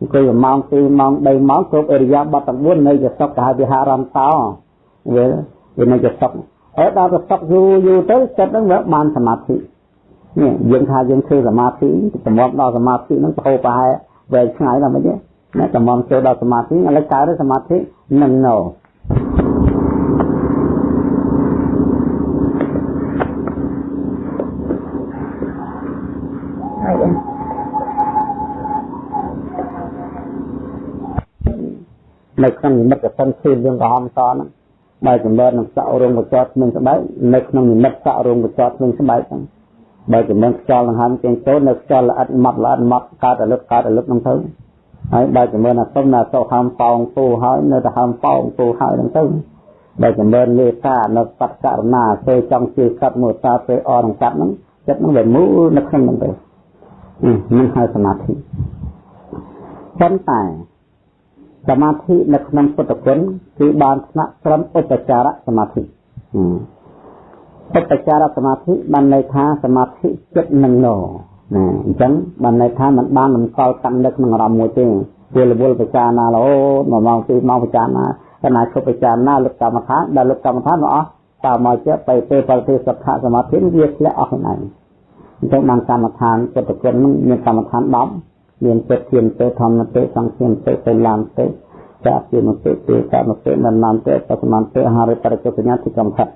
អង្គុយម៉ោង2ម៉ោង3ម៉ោងគ្រប់អរិយាបថទាំង4នៅជាសុខទៅហើយវិហារំតោវាវានៅជាសុខហើយដល់ទៅសុខយូរយូរទៅចិត្តហ្នឹងវាបានសមាធិនេះយើងថាយើងធ្វើសមាធិតម្រាំដល់សមាធិហ្នឹងប្រហូរប្រហែលវែងឆ្ងាយដល់មិនទេណាតម្រាំចូលដល់សមាធិឥឡូវកើតសមាធិនឹងនៅ នៅក្នុងនិមិត្តកសិនឃើញរឿងក្រហមសហ្នឹងបើចម្រើននឹងសក់រងកចតនឹងស្បែកនៅក្នុងនិមិត្តសក់រងកចតនឹងស្បែកហ្នឹងបើចម្រើនខ្យល់ដង្ហើមចេញចូលនៅខ្យល់ល្អិតម៉ត់ល្អិតម៉ត់កើតរលឹកកើតរលឹកហ្នឹងទៅហើយបើចម្រើនអាសុំណាសុហើមប៉ោងពូហើយនៅទៅហើមប៉ោងពូហើយហ្នឹងទៅបើចម្រើនលេសានៅសត្វករណាពេលចង់ជឿកាត់មួយតាពេលអរនឹងកាត់ហ្នឹងចិត្តហ្នឹងវាមូលនៅក្នុងហ្នឹងទៅនឹងហៅសមាធិប៉ុន្តែ សមាធិនៅក្នុងពុទ្ធគុណគឺបានថ្នាក់ត្រឹមឧបចារសមាធិឧបចារសមាធិបានន័យថាសមាធិចិត្តនឹងណណាអញ្ចឹងបានន័យថាมันបានមិនកល់កាន់នៅក្នុងអារម្មណ៍មួយទេវារវល់ពិចារណារហូត1ម៉ោង2ម៉ោងពិចារណាកណាឈប់ពិចារណាលុបកម្មដ្ឋានដល់លុបកម្មដ្ឋានមកអស់តើមកជាទៅពេលបរិទេសុខសមាធិវាធ្លាក់អស់ខ្លួនឯងអញ្ចឹងបានកម្មដ្ឋានចិត្តគុណនឹងមានកម្មដ្ឋាន10 មានចិត្តធានទៅធម្មទៅសង្ឃានទៅទៅឡានទៅចាពីមតិទេកម្មទេននាមទេបសមន្តទេហារិបរិកសញ្ញាទីកម្មដ្ឋាន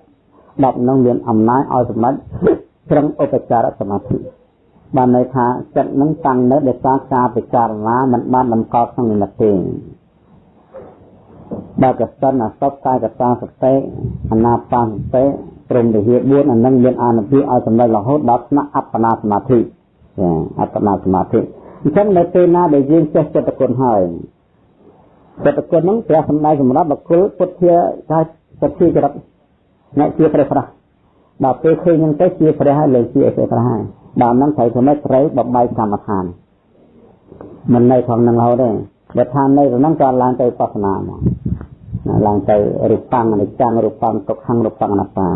10នឹងមានអំណាចឲ្យសម្ដេចត្រឹមឧបចារសមាធិបានន័យថាចិត្តនឹងតាំងនៅដោយសារការពិចារណាមិនបានតម្កល់ក្នុងនិមិត្តទេបើកសិនអសពកាយកតាសតិអនាបានសតិព្រមវិហារ4អានឹងមានអានុភាពឲ្យចំណេះរហូតដល់ថ្នាក់អបណាសមាធិចាអបណាសមាធិ អញ្ចឹងនៅពេលណាដែលយើងចេះចិត្តគុណហើយចិត្តគុណហ្នឹងព្រះសម្ដែងសម្រាប់បកុលពុទ្ធាថាសទ្ធាចរិតអ្នកជាព្រះប្រាស់ដល់ពេលឃើញហ្នឹងទៅជាព្រះហើយលើជាព្រះប្រាស់ហើយដល់ហ្នឹងត្រូវធ្វើម៉េចត្រូវបបាយកម្មដ្ឋានមិននៅក្នុងនឹងរហូតទេបើថានៅក្នុងហ្នឹងក៏ឡើងទៅបស្សនាមកឡើងទៅរូបੰអនិច្ចំរូបੰទុក្ខំរូបੰអនត្តា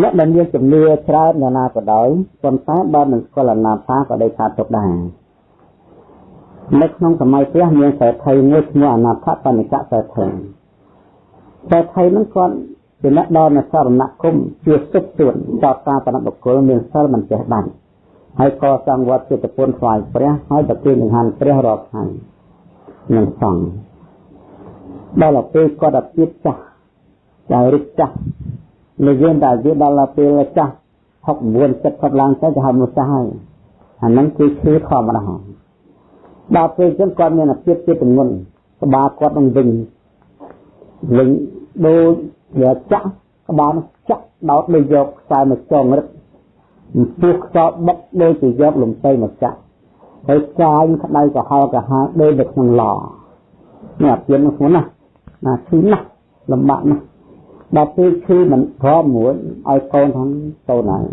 អ្នកដែលមានជំនឿច្រើនយ៉ាងណាក៏ដោយប៉ុន្តែបើមិនស្គាល់អនាតាក៏ដោយថាទុកដែរនៅក្នុងសម័យព្រះមានសេដ្ឋីមួយឈ្មោះអនាថបនិកៈសេដ្ឋីសេដ្ឋីហ្នឹងគាត់ជាអ្នកដល់នៅសរណគមជាសុខទួនតតតាបណបុគ្គលមានសិលមិនចេះដាច់ហើយកសាងវត្តចិត្តពុនថ្វាយព្រះហើយប្រទានចង្ហាន់ព្រះរាល់ថ្ងៃនឹងសង្ឃដល់ពេលគាត់ទៅទៀតចាស់ចាស់រិចចាស់ និយាយតែវាដល់ពេលចាស់69 70ឡើងទៅគេហៅមនុស្សចាស់ហើយអាហ្នឹងគឺឈឺធម្មតាដល់ពេលចឹងគាត់មានអាភិបជាទម្ងន់ក្បាលគាត់នឹងវិញវិញដូចវាចាក់ក្បាលចាក់ដោតដូចយកខ្សែមកចងរឹតពោះខ្សោបុកដូចជាយកលំទៅមកចាក់ហើយកាយក្តៅក៏ហល់ក៏ហាដូចនៅក្នុងឡនេះអាភិបនោះណាណាឈឺណាស់លំបាកណាស់ ដល់ពេលឈឺមិនព្រមមួយឲ្យកូនផងកូនហើយ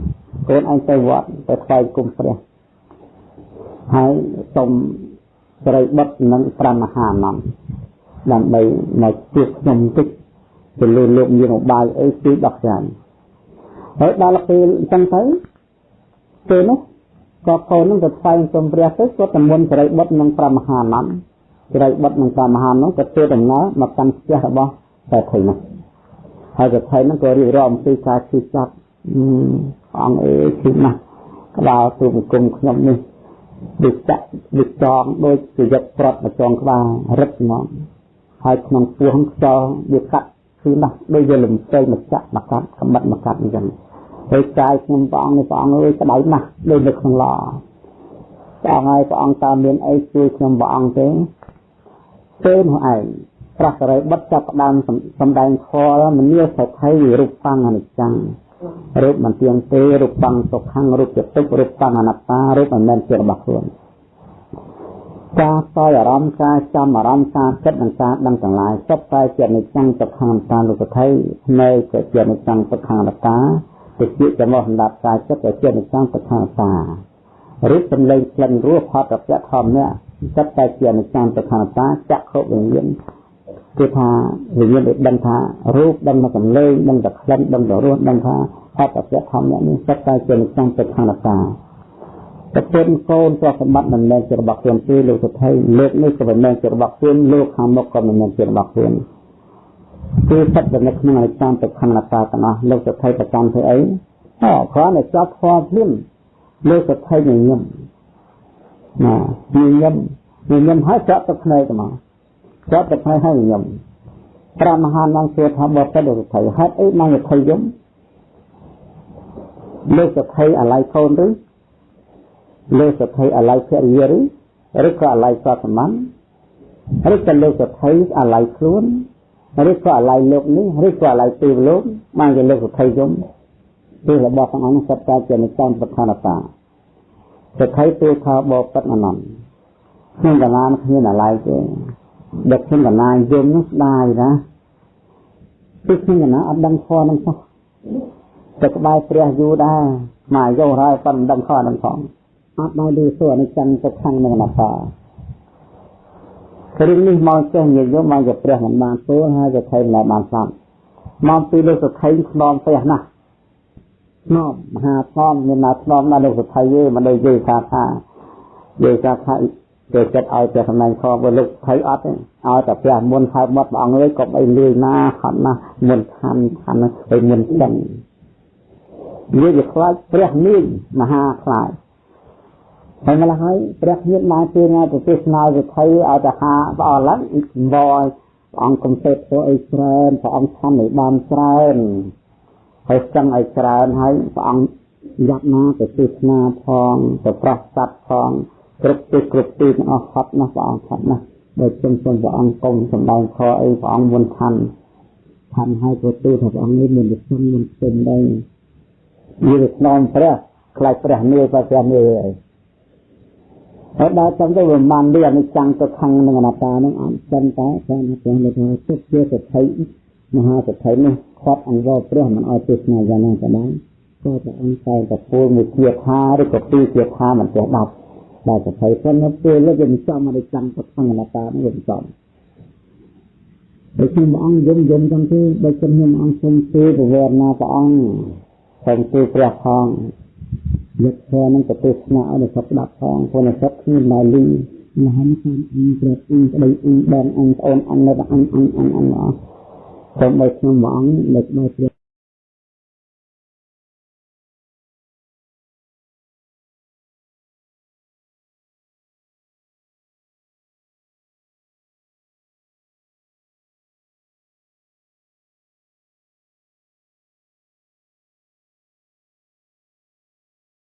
កូនឯងទៅវត្តទៅថ្វាយគុំព្រះហើយសុំស្រីបុតនិង5មហាអនន្តដើម្បីមកជួបខ្ញុំតិចទៅលើលោកមានឧបាយអីគឺដោះស្រាយហើយដល់ពេលអញ្ចឹងទៅពេលនោះក៏កូននឹងទៅថ្វាយគុំព្រះទៅគាត់តែមុនស្រីបុតនិង5មហាអនន្តស្រីបុតនិង5មហាអនន្តក៏ធ្វើដំណើរមកកាន់ផ្ទះរបស់តែថៃនោះ ហើយប្រថៃហ្នឹងក៏រៀបរាប់អំពីការជិះចាប់អង្គអេជិះណាស់ក្បាលទូបង្គំខ្ញុំនេះដូចចាក់ដូចចងដូចជាយកប្រត់មកចងក្បាលរឹតហ្មងហើយក្នុងពោះខ្យល់វាកាត់គឺណាស់ដូចជាលំពេញមកចាក់មកកាត់កំបិតមកកាត់អញ្ចឹងហើយកាយខ្ញុំព្រះអង្គនេះព្រះអង្គអើយក្តៅណាស់ដូចនៅក្នុងឡព្រះអង្គហើយព្រះអង្គតើមានអីជួយខ្ញុំព្រះអង្គទេទេនោះឯង ព្រះសរិបុត្រចាប់ផ្ដើមសម្ដែងខលមនីសថៃរូបបង្អនិច្ចំរូបមិនទៀងទេរូបបង្សុខੰរូបជាទុក្ខរូបបង្អនត្តារូបមិនមែនជារបស់ខ្លួនការសោយអារម្មណ៍ការចាំអារម្មណ៍ការគិតនិងការដឹងទាំងឡាយសុទ្ធតែជានិច្ចំទុក្ខអនត្តាលោកថៃនៅជាជានិច្ចំទុក្ខអនត្តាទៅជាចំណោះសម្រាប់ការចិត្តទៅជានិច្ចំទុក្ខអនត្តារូបសម្លេងក្លិនរសផតរពៈធម្មនេះសុទ្ធតែជានិច្ចំទុក្ខអនត្តាចក្ខុវិញ្ញាណ គឺថាវិញ្ញាណដែលដឹងថារូបដឹងថាសម្លេងដឹងថាក្លិនដឹងថារសដឹងថាអត្តសធម្មនេះសិតតែជានិច្ចទៅខាងតាប្រពន្ធកូនទ្រព្យសម្បត្តិមិនមែនជារបស់ខ្លួនទេលោកសុថៃលោកនេះក៏មិនមែនជារបស់ខ្លួនលោកខាងមុខក៏មិនមែនជារបស់ខ្លួនគឺសិតតែនៅក្នុងអនិច្ចទៅខាងតាទាំងអស់លោកសុថៃប្រកាន់ធ្វើអីអូគ្រាន់តែចាប់ផ្ទាល់ភ្លាមលោកសុថៃញញឹមណាញញឹមញញឹមហើយចាក់ទឹកភ្នែកទៅមក គាត់ទៅផ្នែកឲ្យខ្ញុំព្រះមហានងសួរថាបបិទ្ធលោកថៃហេតុអីបានថៃយំលោកសថៃអាឡ័យកូនឬលោកសថៃអាឡ័យភរិយាឬឬក៏អាឡ័យសតមឬក៏លោកសថៃអាឡ័យខ្លួនឬក៏អាឡ័យលោកនេះឬក៏អាឡ័យទីលោកបានជាលោកសថៃយំគឺរបស់ទាំងអង្គសត្វតែជានិច្ចប្រធានតាសថៃទូថាបបិទ្ធអនន្តក្នុងកលានគ្មានអាឡ័យទេ ដឹកខ្ញុំកណាយមនោះស្ដាយណាគឺខ្ញុំកណាអត់ដឹងខនឹងសោះតែក្បែរព្រះយូរដែរមកយកហើយប៉ុន្តែដឹងខនឹងផងអត់ដល់ឮសួរអនិច្ចំទៅខាងនឹងអនត្តារឿងនេះមកចេះនិយាយមកជាព្រះមិនបានទូលហើយជាថៃមិនបានស្ដាប់មកពីលោកសុខៃខ្នងផ្ទះណាស់ធ្នមមហាធ្នមមានណាធ្នមណាលោកសុថៃទេមិនដូចយើងថាថាយើងថាថា គេចិត្តឲ្យតែសម្ដែងខបើលោកថៃអត់ទេឲ្យតែព្រះមុនហៅមកព្រះអង្គអើយកុំអីលឿនណាហត់ណាមុនឋានឋានឲ្យមុនចឹងវាវាខ្លាចព្រះនាងមហាខ្លាចហើយម្ល៉េះហើយព្រះញាតមកពេលណាទៅទេសនាវិធីឲ្យទៅហាព្រះអរឡើងបយព្រះអង្គកំសេតធ្វើអីច្រើនព្រះអង្គខំឲ្យបានច្រើនហើយចង់ឲ្យច្រើនហើយព្រះអង្គយ៉ាប់ណាទៅទេសនាផងទៅប្រោះសัตว์ផង គ្រប់ទីគ្រប់ទីទាំងអស់ហត់ណាស់ព្រះអង្គហត់ណាស់ដោយចឹងសូមព្រះអង្គកុំសម្ដែងខអីព្រះអង្គមុនឋានឋានឲ្យប្រទូថាព្រះអង្គនេះមានវិសុទ្ធមានផ្សេងដែរវាស្នំព្រះខ្លាចព្រះនាយព្រះនាយអីហើយដល់ចាំទៅវាបានវាអនិច្ចំទៅខាងនឹងអនត្តានឹងអត់ចឹងតែព្រះនិព្វានលើថាទុកជាសទ្ធិមហាសទ្ធិនេះខាត់អង្វរព្រះមិនឲ្យទេសនាយ៉ាងណាក៏ដោយក៏ព្រះអង្គតែតពូលមួយជាថាឬក៏ពីរជាថាមិនចេះ ដាប់ដល់សទ្ធិប៉ុន្តែពេលលើវាចំអនិច្ចំទៅខាងអនត្តានឹងវាចំដូចខ្ញុំអង្គយំយំចឹងទេបើខ្ញុំអង្គសូមជួយពវរណាព្រះអង្គសូមជួយព្រះផងយកធម៌នឹងទៅទេសនាឲ្យអ្នកស្ដាប់ផងព្រោះអ្នកស្ដាប់គ្មានឡើយលីមហានតាមអ៊ីព្រះអ៊ីប្តីអ៊ីបងអ៊ីប្អូនអ៊ីនៅអ៊ីអ៊ីអ៊ីអ៊ីអ៊ីសូមឲ្យខ្ញុំព្រះអង្គលើកមកព្រះ